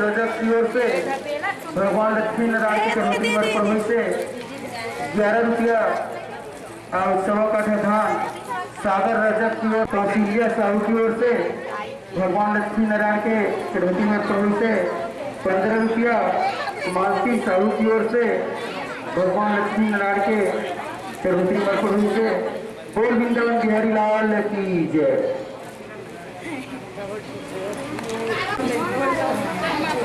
रजत की ओर से भगवान लक्ष्मी नारायण की चढ़ौती पर प्रभु से ग्यारह रुपया और सवा काठा धान, सागर रजक की ओर कौशल्या साहू की ओर से भगवान लक्ष्मी नारायण के चढ़ौती में प्रभु से पंद्रह रुपया मालती साहू की ओर से भगवान लक्ष्मी नारायण के चढ़ौती में प्रभु से बोल वृंदावन बिहारी लाल की जय।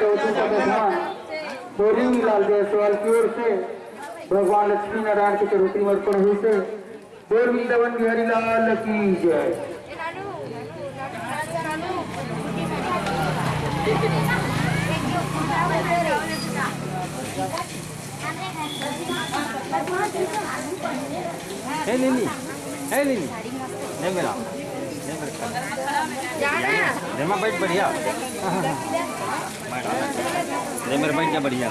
चौथी का विधान बोरी लाल जायसवाल की ओर से, भगवान लक्ष्मी नारायण के चरोटी में अर्पण हुई से बोल वृंदावन बिहारी लाल की जय। है लीनी है लीनी नहीं मेरा नहीं मेरा बैठ बढ़िया। नहीं मेरा बैठ जा बढ़िया?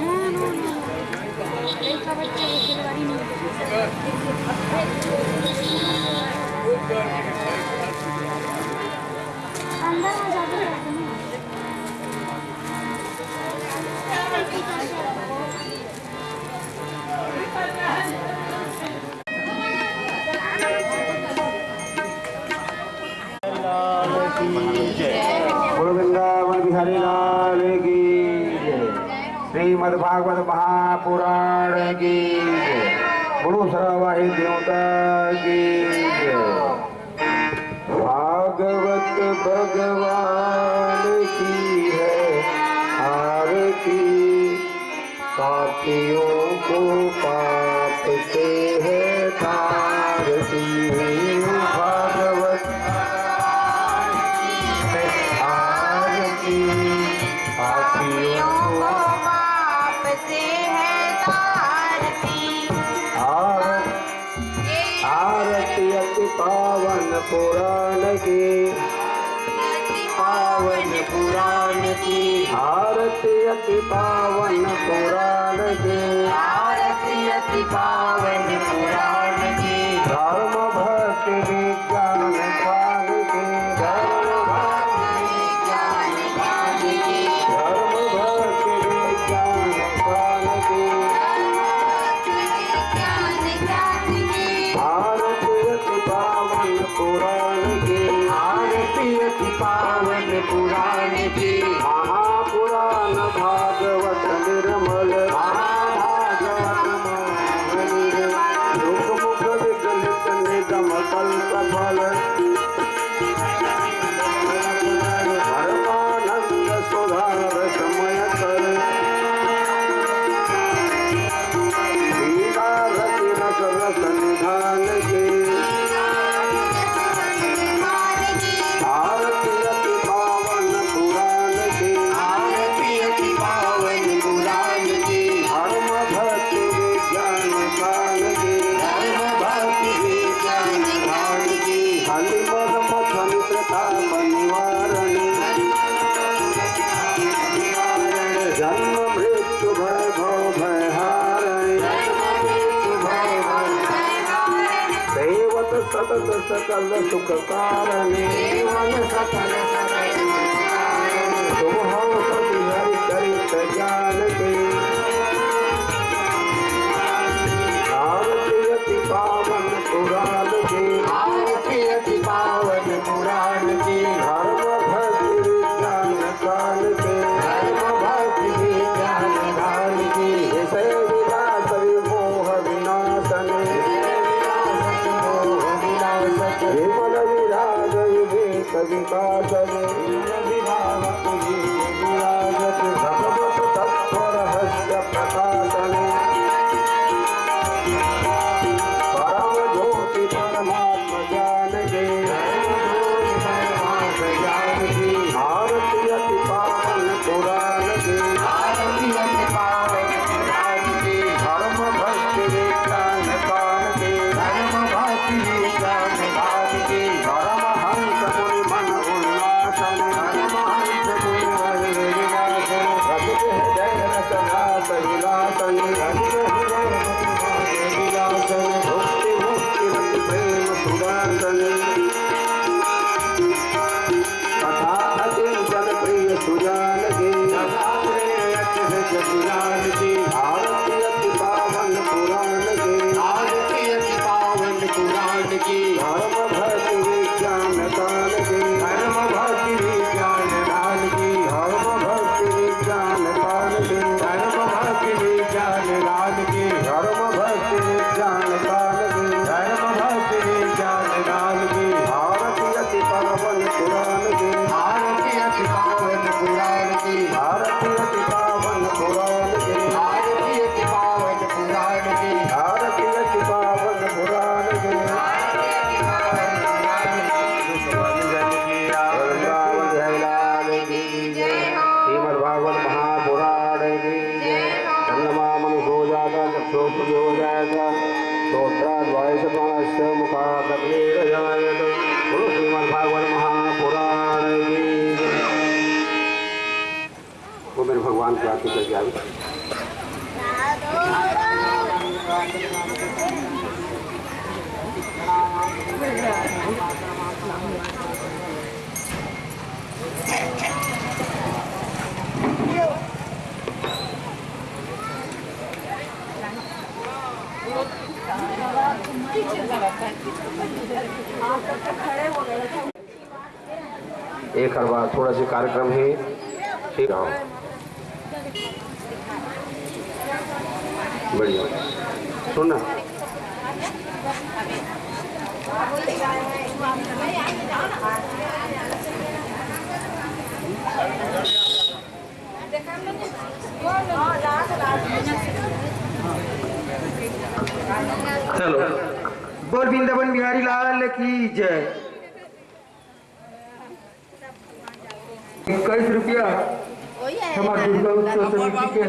हाँ तो बैठ अंदर आ जाते हैं बोल वृंदावन बिहारी लाल की जय। श्रीमद भागवत महापुराण की गुरु सरवाही देवता की अति पावन पुराण के आरती अति पावन सकल कारण सकल एक हर बार थोड़ा सा कार्यक्रम है। ठीक है। बढ़िया। सुनना हेलो बोल वृंदावन बिहारी लाल की जय। इक्कीस रुपया। हमारे दुर्गा उत्सव समिति के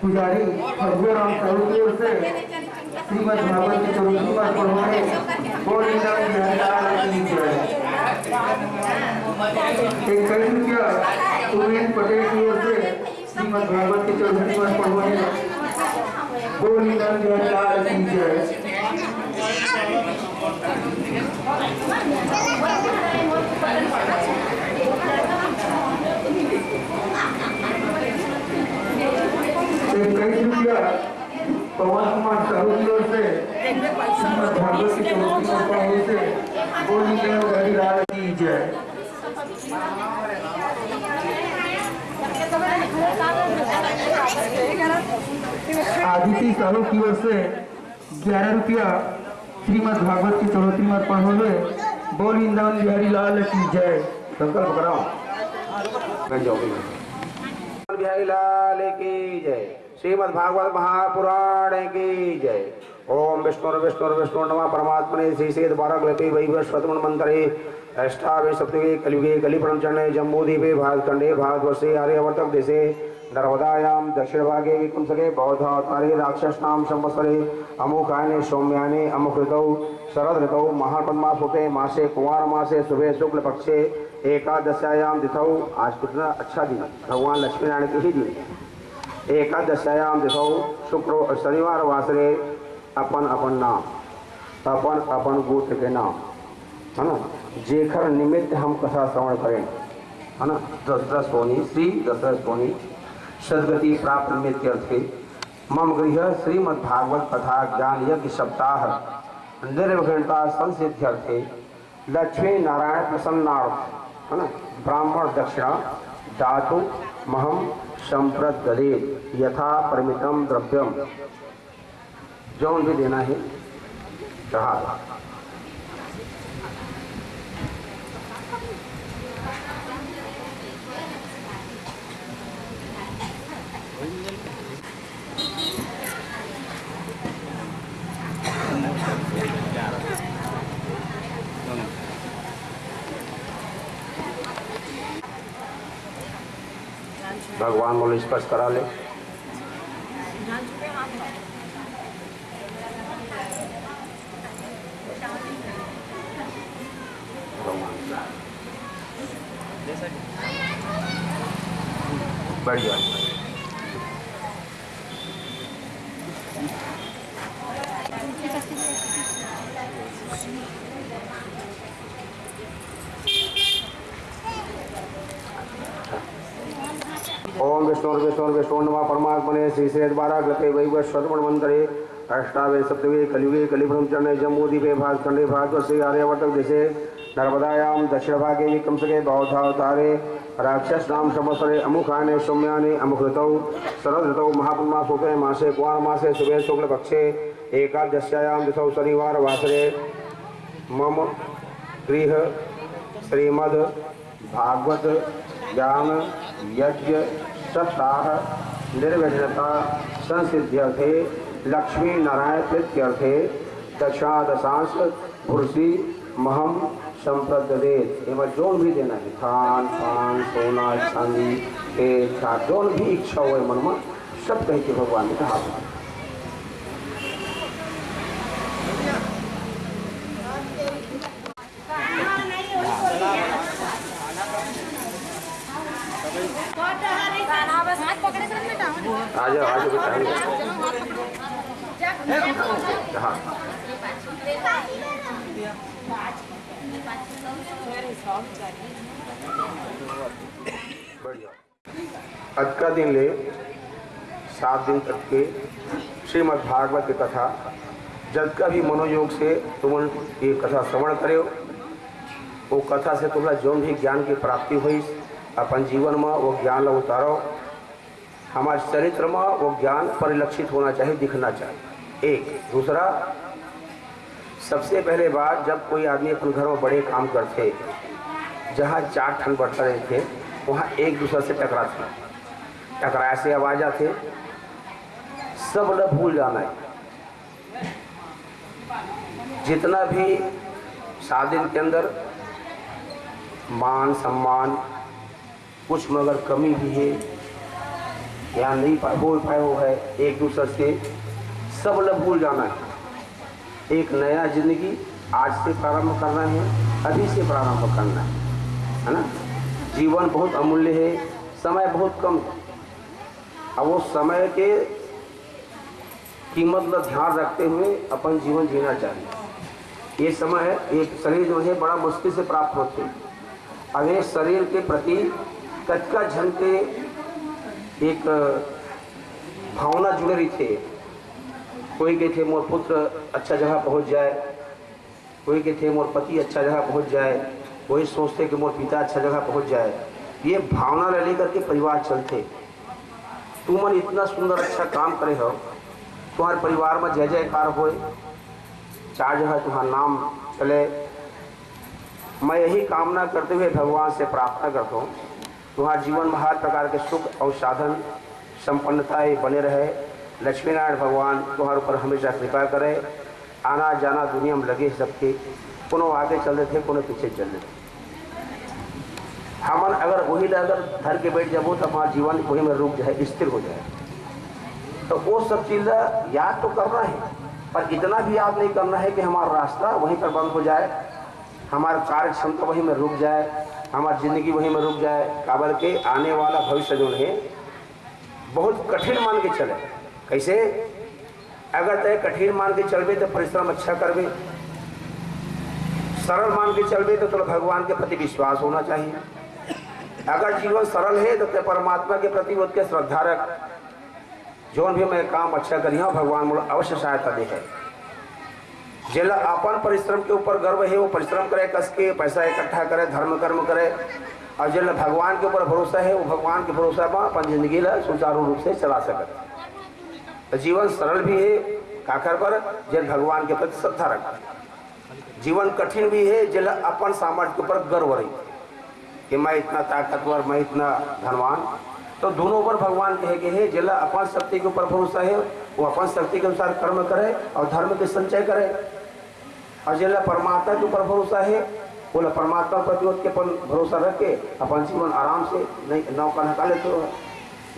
पुजारी भगवा राम साहू की ओर से श्रीमद भागवत की चौथी बार पढ़ाए बोल वृंदावन बिहारी लाल की जय। इक्कीस रुपया। सुरेंद्र पटेल की ओर से श्रीमद भागवत की चौथी बार पढ़वाए बोल वृंदावन बिहारी लाल की जय। इक्कीस रुपया पवन कुमार साहू की ओर से भागवत की चौथी परंपरा से बोली नंद लाल की जय आदिति साहू की ओर से ग्यारह रुपया श्रीमद् भागवत की चौहत्तरी में अर्पण हुए। बोल इंद्रावन बिहारी लाल की जय। संकल्प कराओ बिहारी लाल की जय। श्रीमद् भागवत महापुराण की जय। ओम विष्णु विष्णु विष्णु नमः परमात्मने। श्री श्री द्वारक लते वैवस्वतमन मंत्रे। अष्टावे सप्तमे कलियुगे कलिपुरम चरणे जम्बूद्वीपे भारतखंडे भारतवर्षे आर्यवर्तक देशे। नर्मदायां दक्षिणभागे विकुंसके बौद्धावतारे राक्षसनां संवत्सरे अमुखायने सौम्याने ऋतौ शरद ऋतौ महापद्मासुते मासे कुमार मासे शुभे शुक्ल पक्षे एकादशायाम तिथौ, आज कितना अच्छा दिन भगवान लक्ष्मीनारायण के ही दिन एकादशायाम तिथौ, शुक्र शनिवार वासरे, अपन अपन नाम, अपन अपन गोत्र के नाम, है ना? जेखर निमित्त हम कथा श्रवण करें, है ना? दशरथ सोनी, श्री दशरथ सोनी सदगति प्राप्त अर्थे मम गृह श्रीमद् भागवत कथा ज्ञान यज्ञ सप्ताह निर्विघ्नता संसिद्ध्यर्थे लक्ष्मी नारायण प्रसन्नार्थ, है ना? ब्राह्मण दक्षिणा दातु महम संप्रदे यथा परिमितम द्रव्यम जौन भी देना है, चढ़ा भगवान बोले स्पर्श करा ले। बैठ ओम विष्णु विष्णु विष्णु नमा परमात्मने श्री श्री द्वारा गते वैव श्रवण मंत्रे अष्टावे सप्तवे कलियुगे चरणे भारतवर्षे आर्यवर्तक देशे नर्मदायां दक्षिणभागे विक्रमसके बौद्धावतारे राक्षस नाम संवत्सरे अमुखाने सौम्याने अमुख ऋतौ शरद ऋतौ महापुन्मासुते मासे कुमार मासे शुभे शुक्ल पक्षे एकादश्यायां दिशौ शनिवार वासरे मम गृह श्रीमद् भागवत ज्ञान यज्ञ सप्ताह निर्विघ्नता संसिध्यर्थे लक्ष्मी नारायण प्रीत्यर्थे दशादशाश पुरुषी महम संप्रदे एवं जो भी देना है। खान पान, सोना, चांदी जो भी इच्छा हो मन में सब कह के भगवान ने कहा हाथ पकड़े कर बेटा आ जाओ आ जाओ हाँ आज का दिन ले, सात दिन तक के श्रीमद् भागवत की कथा। जब का भी मनोयोग से तुम ये कथा श्रवण करे। वो कथा से तुम्हारा जो भी ज्ञान की प्राप्ति हुई अपन जीवन में वो ज्ञान ला उतारो। हमारे चरित्र में वो ज्ञान परिलक्षित होना चाहिए, दिखना चाहिए। एक। दूसरा, सबसे पहले बात, जब कोई आदमी अपने घर में बड़े काम करते, जहाँ चार ठन बढ़ता रहे थे, वहाँ एक दूसरे से टकराते टकराए से आवाज़ आते, सब न भूल जाना है। जितना भी शादी के अंदर मान सम्मान, कुछ मगर कमी भी है या नहीं पा हो पाए हो है एक दूसरे से सब लोग भूल जाना है। एक नया ज़िंदगी आज से प्रारंभ करना है, अभी से प्रारंभ करना है है ना? जीवन बहुत अमूल्य है, समय बहुत कम है। अब वो समय के कीमत का ध्यान रखते हुए अपन जीवन जीना चाहिए। ये समय एक शरीर जो है, बड़ा मुश्किल से प्राप्त होते हैं। अब ये शरीर के प्रति कचका झन के एक भावना जुड़ रही थे। कोई कहते मोर पुत्र अच्छा जगह पहुँच जाए। कोई कहते मोर पति अच्छा जगह पहुँच जाए। कोई सोचते कि मोर पिता अच्छा जगह पहुँच जाए। ये भावना ले लेकर के परिवार चलते। तू मन इतना सुंदर अच्छा काम करे हो तुम्हारे परिवार में जय जयकार हो चार जगह तुम्हारा नाम चले। मैं यही कामना करते हुए भगवान से प्रार्थना करता हूँ। तुम्हारा जीवन में हर प्रकार के सुख और साधन संपन्नताएँ बने रहे। लक्ष्मी नारायण भगवान तुम्हारे ऊपर हमेशा कृपा करे। आना जाना दुनिया में लगे सबके। कोनो आगे चल रहे थे, कोनो पीछे चल रहे थे। हमन अगर वही अगर धर के बैठ जाबो तो हमारा जीवन वही में रुक जाए, स्थिर हो जाए। तो वो सब चीज़ याद तो करना है, पर इतना भी याद नहीं करना है कि हमारा रास्ता वहीं पर बंद हो जाए। हमारा कार्य क्षमता वहीं में रुक जाए, हमारी ज़िंदगी वहीं में रुक जाए काबर के आने वाला भविष्य जो है बहुत कठिन मान के चले। कैसे? अगर तय कठिन मान के चलबे तो परिश्रम अच्छा करबे। सरल मान के चलबे तो थोड़ा भगवान के प्रति विश्वास होना चाहिए। अगर जीवन सरल है तो परमात्मा के प्रति उसके श्रद्धा रख जोन भी मैं काम अच्छा करिया, भगवान मुझे अवश्य सहायता दे है। जिला अपन परिश्रम के ऊपर गर्व है, वो परिश्रम करे कस के पैसा इकट्ठा करे, धर्म कर्म करे। और जिला भगवान के ऊपर भरोसा है, वो भगवान के भरोसा में अपन ज़िंदगी ला सुचारू रूप से चला सकते। जीवन सरल भी है काकर पर जिन भगवान के प्रति श्रद्धा रख। जीवन कठिन भी है, जिला अपन सामर्थ्य के ऊपर गर्व रही। कि मैं इतना ताकतवर, मैं इतना धनवान। तो दोनों पर भगवान कहे गए हैं जिला अपन शक्ति के ऊपर भरोसा है, वो अपन शक्ति के अनुसार कर्म करे और धर्म के संचय करे। और जिला, परमात्मा के ऊपर भरोसा है, बोला, परमात्मा प्रति के अपन भरोसा रख के अपन जीवन आराम से नहीं, नौका निकाले तो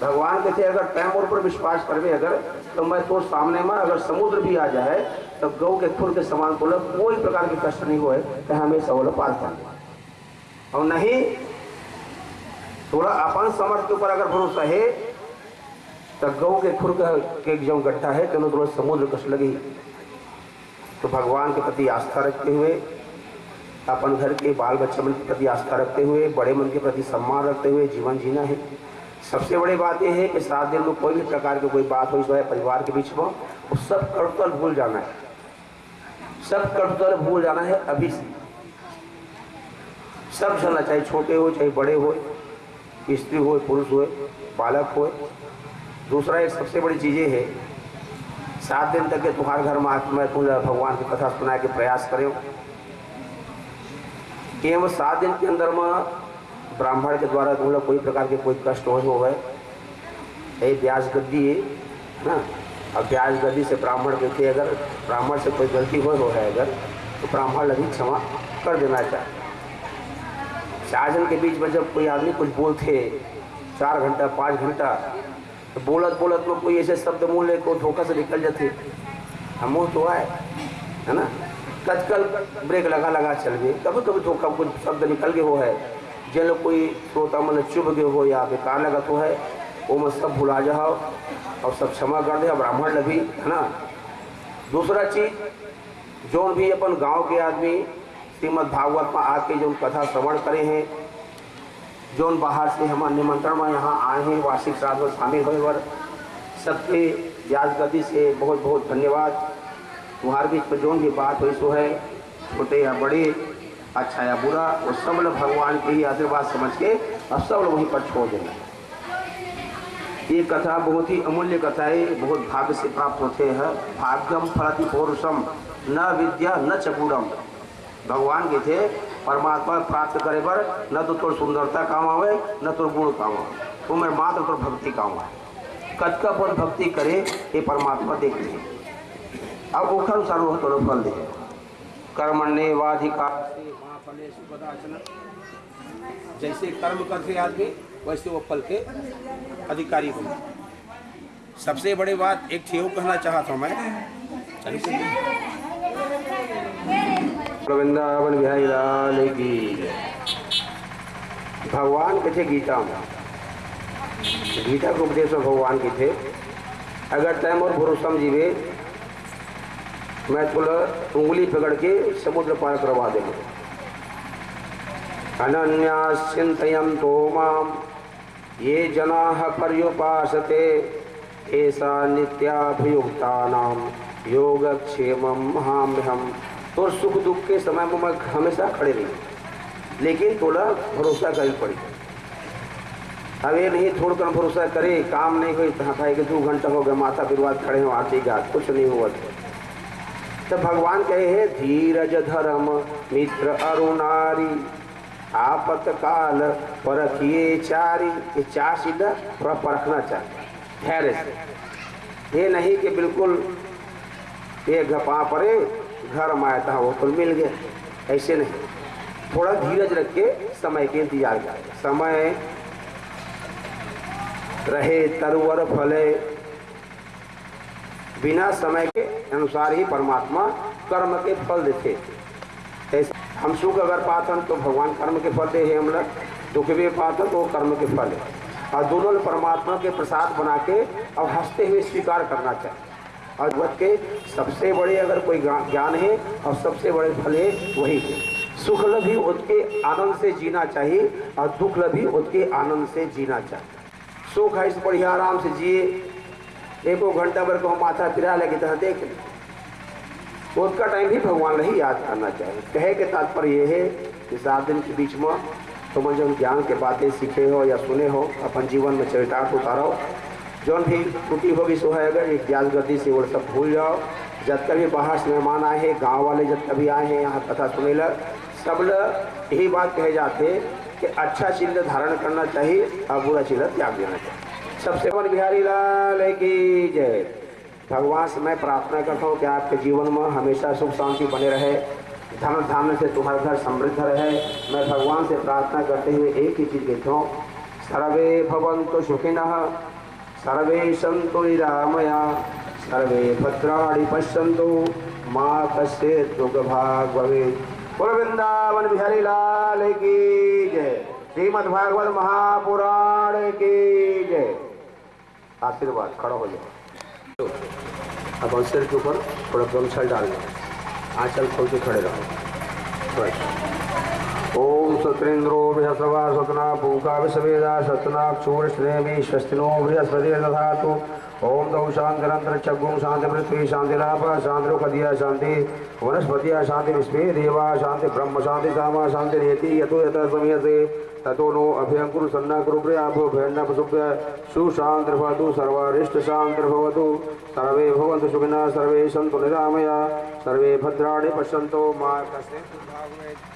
भगवान कहते अगर और पर विश्वास करवे अगर तो मैं तो सामने में, अगर समुद्र भी आ जाए तो गौ के खुर के समान को कोई प्रकार के कष्ट नहीं तो हमेशा वो पार कर और नहीं थोड़ा अपन समर्थ के ऊपर अगर भरोसा है तो गौ के खुर के जो गड्ढा है तो थोड़ा समुद्र कस लगी। तो भगवान के प्रति आस्था रखते हुए, अपन घर के बाल बच्चे मन के प्रति आस्था रखते हुए, बड़े मन के प्रति सम्मान रखते हुए जीवन जीना है। सबसे बड़ी बात यह है कि सात दिन में कोई भी प्रकार की कोई बात हो है परिवार के बीच में, वो सब कर्तल भूल जाना है। सब कर्तल भूल जाना है, अभी से। सब चलना चाहे छोटे हो, चाहे बड़े हो स्त्री हो पुरुष हो बालक हो दूसरा एक सबसे बड़ी चीज़ें है, सात दिन तक के तुम्हारे घर में आत्मा तुम भगवान की कथा सुनाए के प्रयास करें। कि हम सात दिन के अंदर में ब्राह्मण के द्वारा तुम लोग कोई प्रकार के कोई कष्ट हो गए। ये ब्याज गद्दी है ना? अब ब्याज गद्दी से ब्राह्मण देखे अगर, ब्राह्मण से कोई गलती हो है अगर तो ब्राह्मण लगी क्षमा कर देना चाहिए। चार के बीच में जब कोई आदमी कुछ बोलते, चार घंटा, पाँच घंटा तो बोलत बोलत में कोई ऐसे शब्द मुँह ले को धोखा से निकल जाते। हम मुँह तो आए, है ना? कचकल ब्रेक लगा लगा चल गए। कभी कभी धोखा कुछ शब्द निकल गए हो है। जिन कोई श्रोता मन चुभ गए हो, या बेकार लगत हो है, वो में सब भुला जाओ। और सब क्षमा कर दे ब्राह्मण लगी है ना? दूसरा चीज़, जो भी अपन गाँव के आदमी श्रीमद भागवत में आके जो कथा श्रवण करे हैं, जो बाहर से हम निमंत्रण में यहाँ आए हैं, वार्षिक श्राद्ध में शामिल हुए और सबके याद गति से बहुत बहुत धन्यवाद। तुम्हारे बीच जो भी बात हुई, सो है, छोटे या बड़े अच्छा या बुरा, वो सब लोग भगवान के ही आशीर्वाद समझ के और सब लोग वहीं पर छोड़ देना ये कथा बहुत ही अमूल्य कथा है, बहुत भाग्य से प्राप्त होते हैं। भाग्यम फलति पौरुषम, न विद्या न चकूरम भगवान के थे, परमात्मा प्राप्त करे पर न तो तोर सुंदरता काम आवे, न तो गुण काम आवे। तो मैं मात्र तो भक्ति काम आवे। कद का फल भक्ति करे, ये परमात्मा देख ले। अब ओखर सर्व तो फल दे। कर्मण्य वाधिकार जैसे कर्म करते आदमी, वैसे वो फल के अधिकारी बने सबसे बड़ी बात, एक थी वो कहना चाहता हूँ मैं। वृंदावन बिहारी लाल की। भगवान कथे गीता में। गीता के उपदेश में भगवान के थे। अगर तय मोर भरोसम जीवे मैं तुला उंगली पकड़ के समुद्र पार करवा देंगे। अनन्या चिंतयन तो माम ये जना पर्युपासते ऐसा नित्याभियुक्ता नाम, योगक्षेम हम तो सुख दुख के समय में मैं हमेशा खड़े रही। लेकिन थोड़ा भरोसा करनी पड़ी अब ये नहीं, थोड़ा कम भरोसा करे, काम नहीं हुई तो खाए कि दो घंटा हो गया, माता विवाद खड़े हो आरती का कुछ नहीं हुआ। तो भगवान कहे, है धीरज धर्म, मित्र अरुणारी, आपत काल परखिए चारी, ये चार सीधा थोड़ा परखना चाहिए धैर्य से। ये नहीं कि बिल्कुल ये घपा पड़े घर माया था, वो तो मिल गया। ऐसे नहीं। थोड़ा धीरज रख के समय के इंतज़ार कर। समय रहे, तरवर फले। बिना समय के अनुसार ही परमात्मा कर्म के फल देते। ऐसा हम सुख अगर पातन तो भगवान कर्म के फल दे है हम लोग। दुख भी पातन तो कर्म के फल है। और दोनों परमात्मा के प्रसाद बना के अब हँसते हुए स्वीकार करना चाहिए। जगत के सबसे बड़े अगर कोई ज्ञान है और सबसे बड़े फल है, वही है। सुख भी उसके आनंद से जीना चाहिए और दुख भी उसके आनंद से जीना चाहिए। सुख है, इस बढ़िया आराम से जिए। एको घंटा भर को हम माथा फिरा लगे तरह देख ले। तो उसका टाइम भी भगवान ही याद करना चाहिए। कहे के तात्पर्य यह है, कि सात दिन के बीच में तुम जब ज्ञान के बातें सीखे हो या सुने हो, अपन जीवन में चरितार्थ उतारो। जौन भी त्रुटि होगी सो है, अगर ज्ञान गति से वो सब भूल जाओ। जब कभी बाहर से मेहमान आए हैं, गाँव वाले जब कभी आए हैं, यहाँ कथा सुने लग सब यही बात कहे जाते कि अच्छा चिल्ल धारण करना चाहिए और बुरा चिल्ल त्याग देना चाहिए। सबसे मन बिहारी लाल की जय। भगवान से मैं प्रार्थना करता हूँ कि आपके जीवन में हमेशा सुख शांति बने रहे। धन धान्य से तुम्हारा घर समृद्ध रहे। मैं भगवान से प्रार्थना करते हुए एक ही चीज़ कहता हूँ, सर्वे भवन्तु सुखिनः। सर्वे सन्तु निरामया सर्वे भद्राणि पश्यन्तु, माँ कश्य दुर्गभाग भवेत् बोल वृंदावन बिहारी लाल की जय। श्रीमद् भागवत महापुराण की जय। आशीर्वाद, खड़ा हो जाओ। अब अवसर के ऊपर थोड़ा गमछा डाल दो आंचल खोल के खड़े रहो। बस। ओम सत्रेन्द्रो बृहस्पवा सतना भूका विषवेदा सतना चूर श्रेमी स्वस्तिनो बृहस्पति दधातु। ओम दौ शांतिरंतर चग्गुं शांति पृथ्वी शांतिराप शांति खदिया शांति वनस्पतिया शांति विश्वे देवा शांति ब्रह्म शांति सामा शांति रेति यतो यत समयसे ततो नो अभयं कुरु सन्ना कुरु प्रयाभो भयन्न पशुभ्य सुशान्तिर्भवतु सर्वारिष्ट शान्तिर्भवतु सर्वे भवन्तु सुखिनः, सर्वे सन्तु निरामया। सर्वे भद्राणि पश्यन्तु मा दुर्भाग्येत्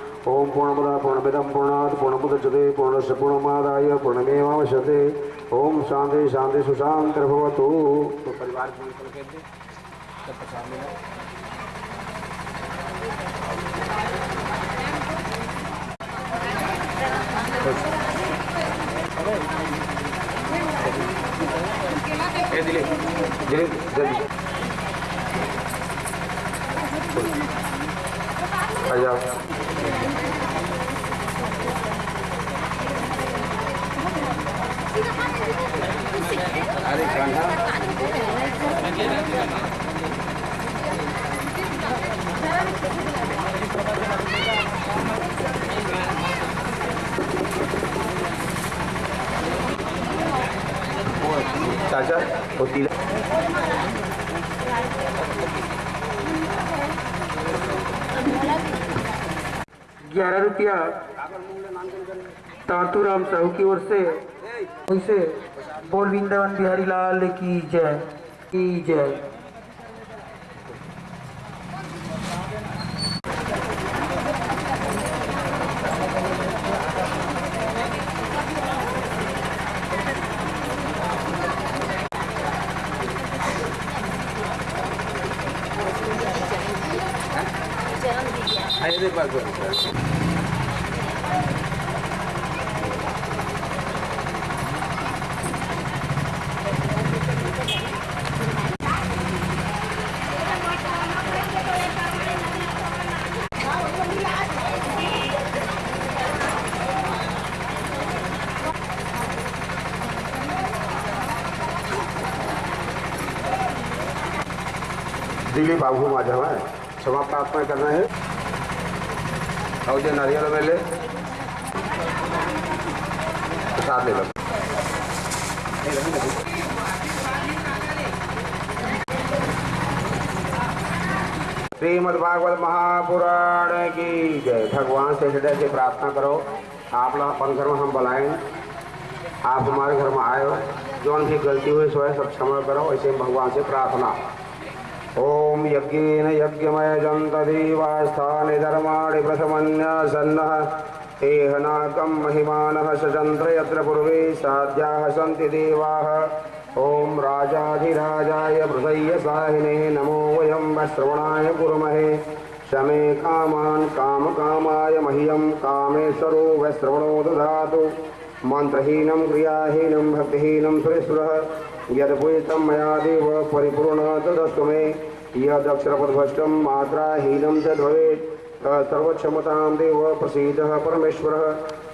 ओम पूर्णमदा पूर्णमिदं पूर्णात् पूर्णमुदच्यते पूर्णस्य पूर्णमादाय पूर्णमेवावश्यते ओम शांति शांति सुशांतिर्भवतु तो परिवार दिले दिले जल्दी आ जाओ अरे कान्हा चाचा वो तिलक रुपया तातूराम साहू की ओर से, उनसे बोल वृंदावन बिहारी लाल की जय की जय दिली बाबू माझा है क्षमा प्रार्थना करना है जो नारियल में ले प्रसाद ले लो। श्रीमद भागवत महापुराण की जय। भगवान से हृदय से प्रार्थना करो। आप लोग अपन घर में हम बुलाएँ। आप हमारे घर में आए हो जो उनकी गलती हुई, सो है, सब क्षमा करो। ऐसे भगवान से प्रार्थना। ओम यज्ञेन यज्ञमय जन्तदेवास्थानि धर्माणि प्रथमन्यसन्नः। तेह नाकं महिमानः सचन्द्र यत्र पूर्वे साध्याः सन्ति देवाः। ॐ राजाधिराजाय हृदय साहिने नमो वयं श्रवणाय कुर्महे। शमे कामान् कामकामाय मह्यं कामेश्वरो वैश्रवणो ददातु मन्त्रहीनं क्रियाहीनं भक्तिहीनं सुरेश्वरः। यद्पूजितं मया देव परिपूर्ण तदस्तु मे। यदक्षरपदभ्रष्टं मात्राहीनं च भवेत् सर्वक्षमतां देव प्रसीदः परमेश्वरः।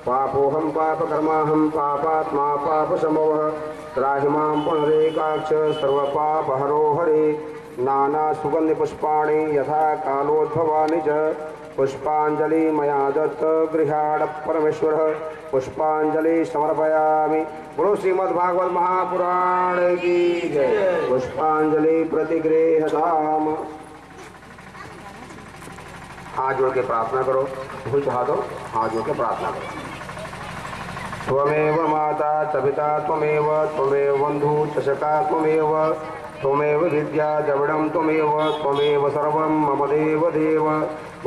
पापोऽहं पापकर्माहं पापात्मा पापसमवः। त्राहि पुनरेकाक्ष सर्वपापहरो हरे। नानासुगन्धिपुष्पाणि यथा कालोद्भवानि च। पुष्पाञ्जलि मया दत्त गृहाण परमेश्वरः। पुष्पाञ्जलि समर्पयामि। बोलो श्रीमद्भागवत महापुराण की जय। पुष्पांजलि प्रतिगृहताम। हाथ जोड़ के प्रार्थना करो। भूल चाह दो। हाथ जोड़ के प्रार्थना करो। त्वमेव माता च पिता त्वमेव त्वमेव बन्धु च सखा त्वमेव त्वमेव विद्या द्रविडं त्वमेव त्वमेव सर्वं मम देव देव।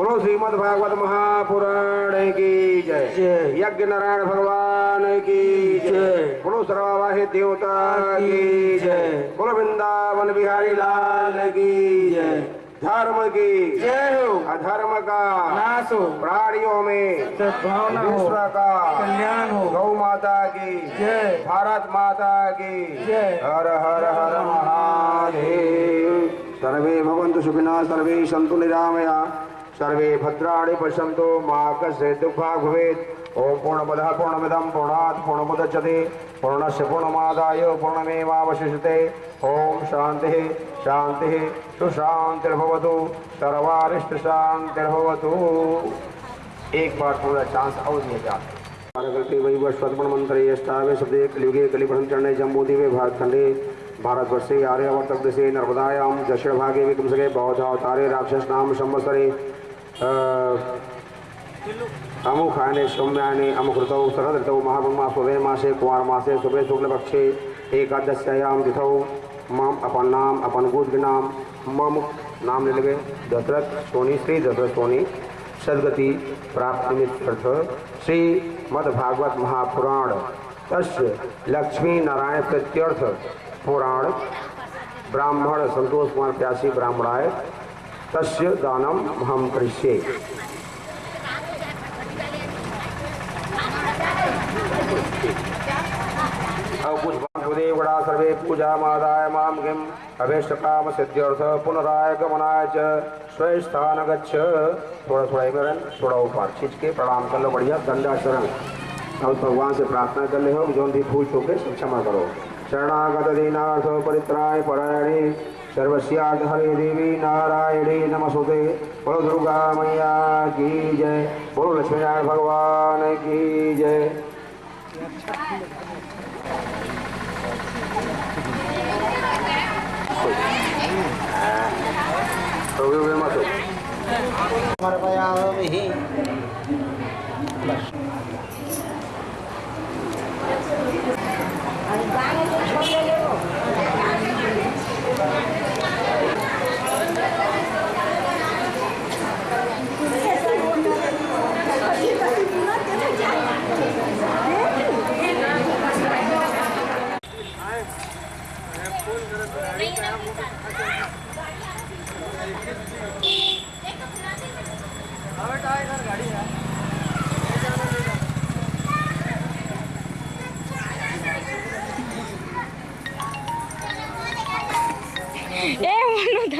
बोलो श्रीमद् भागवत महापुराण की जय। यज्ञ नारायण भगवान की जय। बोलो सर्ववाहि देवता की जय। बोलो वृंदावन बिहारी लाल की जय। धर्म की जय हो। अधर्म का नाश हो। प्राणियों में सद्भावना हो। विश्व का कल्याण हो। गौ माता की जय। भारत माता की जय। हर हर हर महादेव। सर्वे भवन्तु सुखिनः सर्वे सन्तु निरामया। सर्वे भद्राणि पश्यन्तु, मा कस्य दुःखा भवेत्। ॐ पूर्णमदः पूर्णमिदं, पूर्णात् पूर्णमुदच्यते पूर्णस्य पूर्णमादाय पूर्णमेवावशिष्यते। ॐ शान्तिः शान्तिः, सुशान्तिर्भवतु। सर्वारिष्टशान्तिर्भवतु। एक बार पूरा चांस और दिया जाता मंत्र कलियुगे चरणे भारतवर्षे आर्यावर्तक देशे नर्मदायां दक्षिण भागे विक्रमसगे बौद्ध अवतारे राक्षस नाम संवत्सरे अमुखायने सौम्यायने अमुकृतौ शरद ऋतौ महाब्रह्मा सुबह मासे, कुमार मासे सुबह शुक्ल पक्षे एकादश्यायां तिथौ, मम अपन नाम, अपन गोत्र नाम, मम नाम ले लगे दशरथ सोनी, श्री दशरथ सोनी, सदगति प्राप्ति नित्यर्थ श्री मद्भागवत महापुराण, तस्य लक्ष्मी नारायण प्रत्यर्थ, पुराण, ब्राह्मण संतोष कुमार प्यासी, ब्राह्मणाय तस्य दानम हम करिष्ये। अवकुशदेव सर्वे पूजा मादाय माम किम अभीष्ट काम सिद्ध्यर्थ पुनराय गमनाय च स्वस्थान गच्छ थोड़ा थोड़ा एक थोड़ा ऊपर खींच के प्रणाम कर लो, बढ़िया, दंडाचरण। अब भगवान से प्रार्थना कर ले हो, जो भी भूल चूके क्षमा करो। शरणागत दीनार्थ परित्राय परायणे। सर्वस्यार्थ हरे देवी नारायणे नमस्ते बोलो दुर्गा मैया की जय। बोलो लक्ष्मी नारायण भगवान की जय। तो समर्पयामि नहीं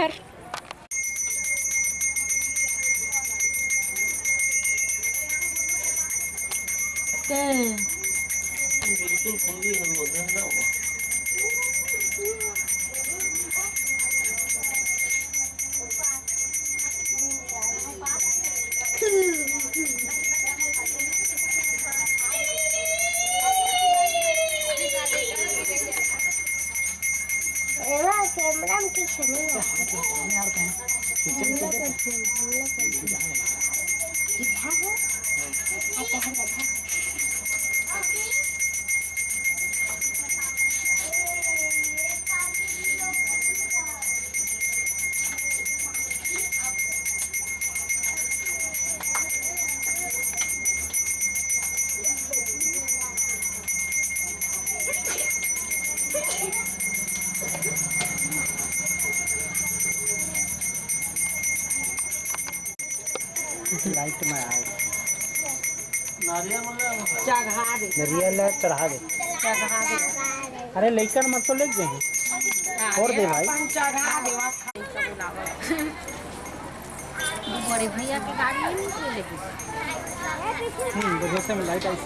Nar. 네. ありがとう。चढ़ा दे। अरे लेकर मत तो ले जाए और दे भाई। बड़े भैया की गाड़ी में हम्म, तो लाइट आई